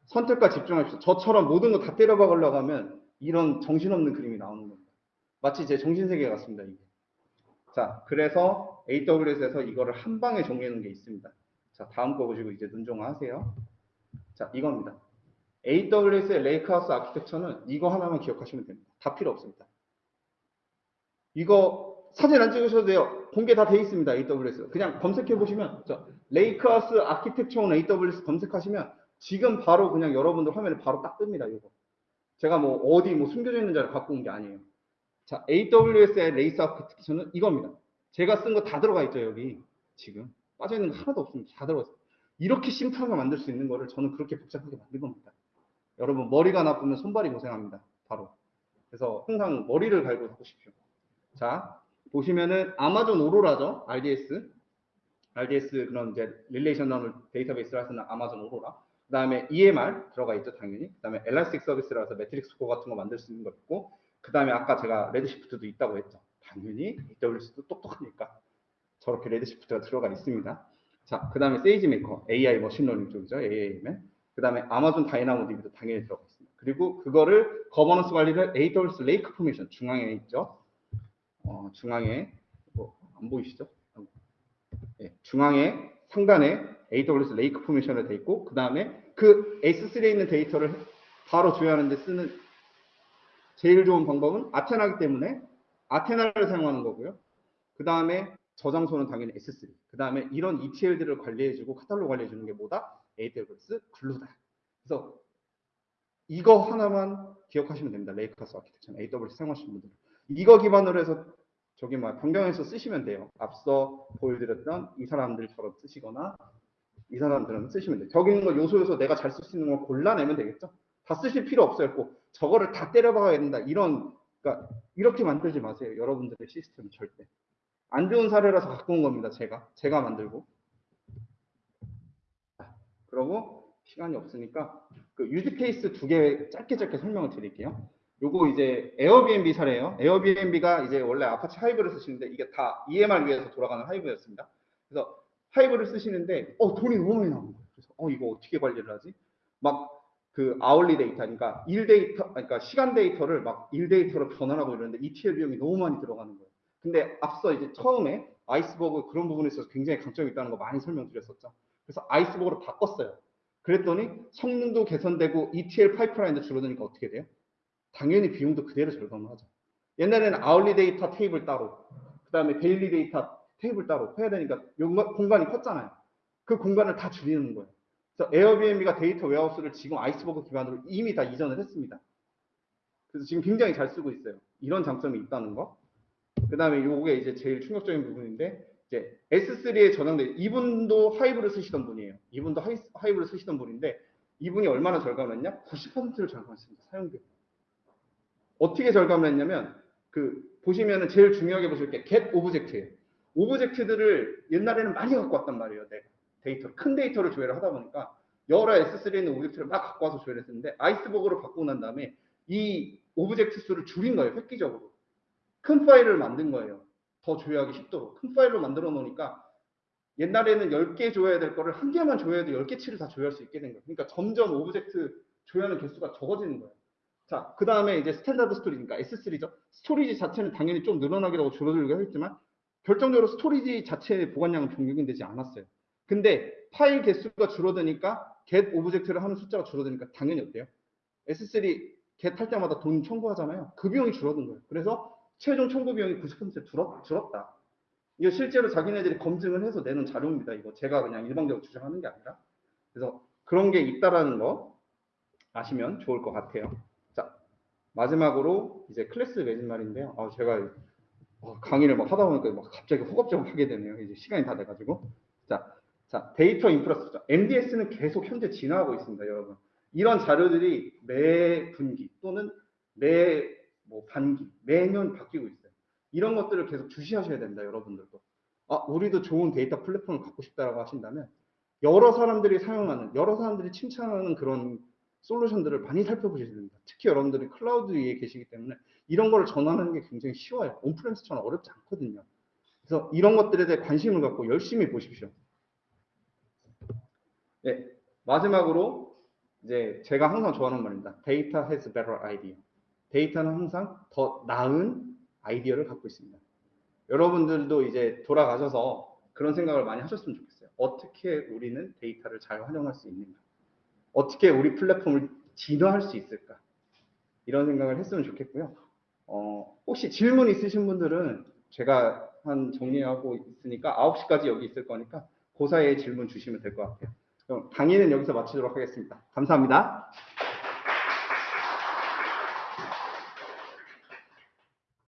[SPEAKER 1] 선택과 집중하십시오. 저처럼 모든 거 다 때려박으려고 하면 이런 정신없는 그림이 나오는 겁니다. 마치 제 정신세계 같습니다. 이게. 자, 그래서 AWS에서 이거를 한 방에 정리해 놓은 게 있습니다. 자, 다음 거 보시고 이제 눈정화 하세요. 자, 이겁니다. AWS의 lakehouse architecture는 이거 하나만 기억하시면 됩니다. 다 필요 없습니다. 이거 사진 안 찍으셔도 돼요. 공개 다 돼 있습니다. AWS. 그냥 검색해 보시면 lakehouse architecture on AWS 검색하시면 지금 바로 그냥 여러분들 화면에 바로 딱 뜹니다. 이거. 제가 뭐 어디 뭐 숨겨져 있는 자료를 갖고 온 게 아니에요. 자, AWS의 레이스 아키텍처는 이겁니다. 제가 쓴 거 다 들어가 있죠, 여기. 지금. 빠져 있는 거 하나도 없습니다. 다 들어가 있어요. 이렇게 심플하게 만들 수 있는 거를 저는 그렇게 복잡하게 만든 겁니다. 여러분 머리가 나쁘면 손발이 고생합니다. 바로. 그래서 항상 머리를 갈고 보십시오. 자, 보시면은 Amazon Aurora죠. RDS. RDS 그런 이제 relational 데이터베이스를 쓰는 Amazon Aurora. 그 다음에 EMR 들어가 있죠, 당연히. 그 다음에 Elastic 서비스라서 매트릭스 코 같은 거 만들 수 있는 거 있고, 그 다음에 아까 제가 Redshift도 있다고 했죠. 당연히 AWS도 똑똑하니까 저렇게 Redshift가 들어가 있습니다. 자, 그 다음에 SageMaker, AI machine learning 쪽이죠, AAM은. 그 다음에 Amazon DynamoDB도 당연히 들어가 있습니다. 그리고 그거를 거버넌스 관리를 AWS Lake Formation 중앙에 있죠. 어, 중앙에 뭐, 안 보이시죠? 네, 중앙에 상단에 AWS Lake Formation으로 돼 있고 그 다음에 그 S3에 있는 데이터를 바로 조회하는데 쓰는 제일 좋은 방법은 아테나기 때문에 아테나를 사용하는 거고요. 그 다음에 저장소는 당연히 S3. 그 다음에 이런 ETL들을 관리해주고 카탈로그 관리해주는 게 뭐다? AWS 글루다. 그래서 이거 하나만 기억하시면 됩니다. 레이크하우스 아키텍처는 AWS 사용하시는 분들. 이거 기반으로 해서 저기 막 변경해서 쓰시면 돼요. 앞서 보여드렸던 이 사람들처럼 쓰시거나 이 사람들은 쓰시면 돼요. 저기 있는 거 요소 요소 내가 잘 쓸 수 있는 걸 골라내면 되겠죠. 다 쓰실 필요 없어요. 꼭 저거를 다 때려박아야 된다. 이런 그러니까 이렇게 만들지 마세요. 여러분들의 시스템은 절대. 안 좋은 사례라서 갖고 온 겁니다. 제가 제가 만들고. 그러고 시간이 없으니까 그 use case 두 개 짧게 짧게 설명을 드릴게요. 요거 이제 에어비앤비 사례예요. 에어비앤비가 이제 원래 Apache Hive를 쓰시는데 이게 다 EMR 위에서 돌아가는 Hive였습니다. 그래서 Hive를 쓰시는데 어 돈이 너무 많이 나온 거예요. 그래서 어 이거 어떻게 관리를 하지? 막 그 hourly 데이터니까 일 데이터 그러니까 시간 데이터를 막 일 데이터로 변환하고 이러는데 ETL 비용이 너무 많이 들어가는 거예요. 근데 앞서 이제 처음에 Iceberg 그런 부분에 있어서 굉장히 강점이 있다는 거 많이 설명드렸었죠. 그래서 Iceberg로 바꿨어요. 그랬더니 성능도 개선되고 ETL pipeline도 줄어드니까 어떻게 돼요? 당연히 비용도 그대로 절감을 하죠. 옛날에는 hourly 데이터 테이블 따로, 그 다음에 daily 데이터 테이블 따로 해야 되니까 공간이 컸잖아요. 그 공간을 다 줄이는 거예요. 그래서 에어비앤비가 data warehouse를 지금 Iceberg 기반으로 이미 다 이전을 했습니다. 그래서 지금 굉장히 잘 쓰고 있어요. 이런 장점이 있다는 거. 그 다음에 요게 이제 제일 충격적인 부분인데, 이제 S3에 전환돼, 이분도 Hive를 쓰시던 분이에요. 이분도 하이, Hive를 쓰시던 분인데, 이분이 얼마나 절감을 했냐? 90%를 절감했습니다. 사용비. 어떻게 절감을 했냐면, 그, 보시면은 제일 중요하게 보실 게 get object예요. object들을 옛날에는 많이 갖고 왔단 말이에요. 내가. 데이터, 큰 데이터를 조회를 하다 보니까 여러 S3에 있는 object를 막 갖고 와서 조회를 했는데 Iceberg로 바꾸고 난 다음에 이 object 수를 줄인 거예요. 획기적으로. 큰 파일을 만든 거예요. 더 조회하기 쉽도록. 큰 파일로 만들어 놓으니까 옛날에는 10개 조회해야 될 거를 한 개만 조회해도 10개치를 다 조회할 수 있게 된 거예요. 그러니까 점점 object 조회하는 개수가 적어지는 거예요. 자, 그 다음에 이제 standard storage니까 S3죠. storage 자체는 당연히 좀 늘어나기도 하고 줄어들기도 했지만 결정적으로 storage 자체의 보관량은 변경이 되지 않았어요. 근데 파일 개수가 줄어드니까 get object를 하는 숫자가 줄어드니까 당연히 어때요? S3 get 할 때마다 돈 청구하잖아요. 그 비용이 줄어든 거예요. 그래서 최종 청구 비용이 90% 줄었, 줄었다. 이거 실제로 자기네들이 검증을 해서 내는 자료입니다. 이거 제가 그냥 일방적으로 주장하는 게 아니라. 그래서 그런 게 있다라는 거 아시면 좋을 것 같아요. 자, 마지막으로 이제 클래스 맺음말인데요. 아, 제가 어, 강의를 막 하다 보니까 막 갑자기 허겁지겁 하게 되네요. 이제 시간이 다 돼가지고. 자, 자, data infrastructure. MDS는 계속 현재 진화하고 있습니다, 여러분. 이런 자료들이 매 분기 또는 매 뭐 반기, 매년 바뀌고 있어요. 이런 것들을 계속 주시하셔야 됩니다, 여러분들도. 아, 우리도 좋은 데이터 플랫폼을 갖고 싶다라고 하신다면 여러 사람들이 사용하는, 여러 사람들이 칭찬하는 그런 솔루션들을 많이 살펴보셔야 됩니다. 특히 여러분들이 클라우드 위에 계시기 때문에 이런 걸 전환하는 게 굉장히 쉬워요. on-premise처럼 어렵지 않거든요. 그래서 이런 것들에 대해 관심을 갖고 열심히 보십시오. 네, 마지막으로 이제 제가 항상 좋아하는 말입니다. Data has better idea. 데이터는 항상 더 나은 아이디어를 갖고 있습니다. 여러분들도 이제 돌아가셔서 그런 생각을 많이 하셨으면 좋겠어요. 어떻게 우리는 데이터를 잘 활용할 수 있는가? 어떻게 우리 플랫폼을 진화할 수 있을까? 이런 생각을 했으면 좋겠고요. 어, 혹시 질문 있으신 분들은 제가 한 정리하고 있으니까 9시까지 여기 있을 거니까 그 사이에 질문 주시면 될 것 같아요. 그럼 강의는 여기서 마치도록 하겠습니다. 감사합니다.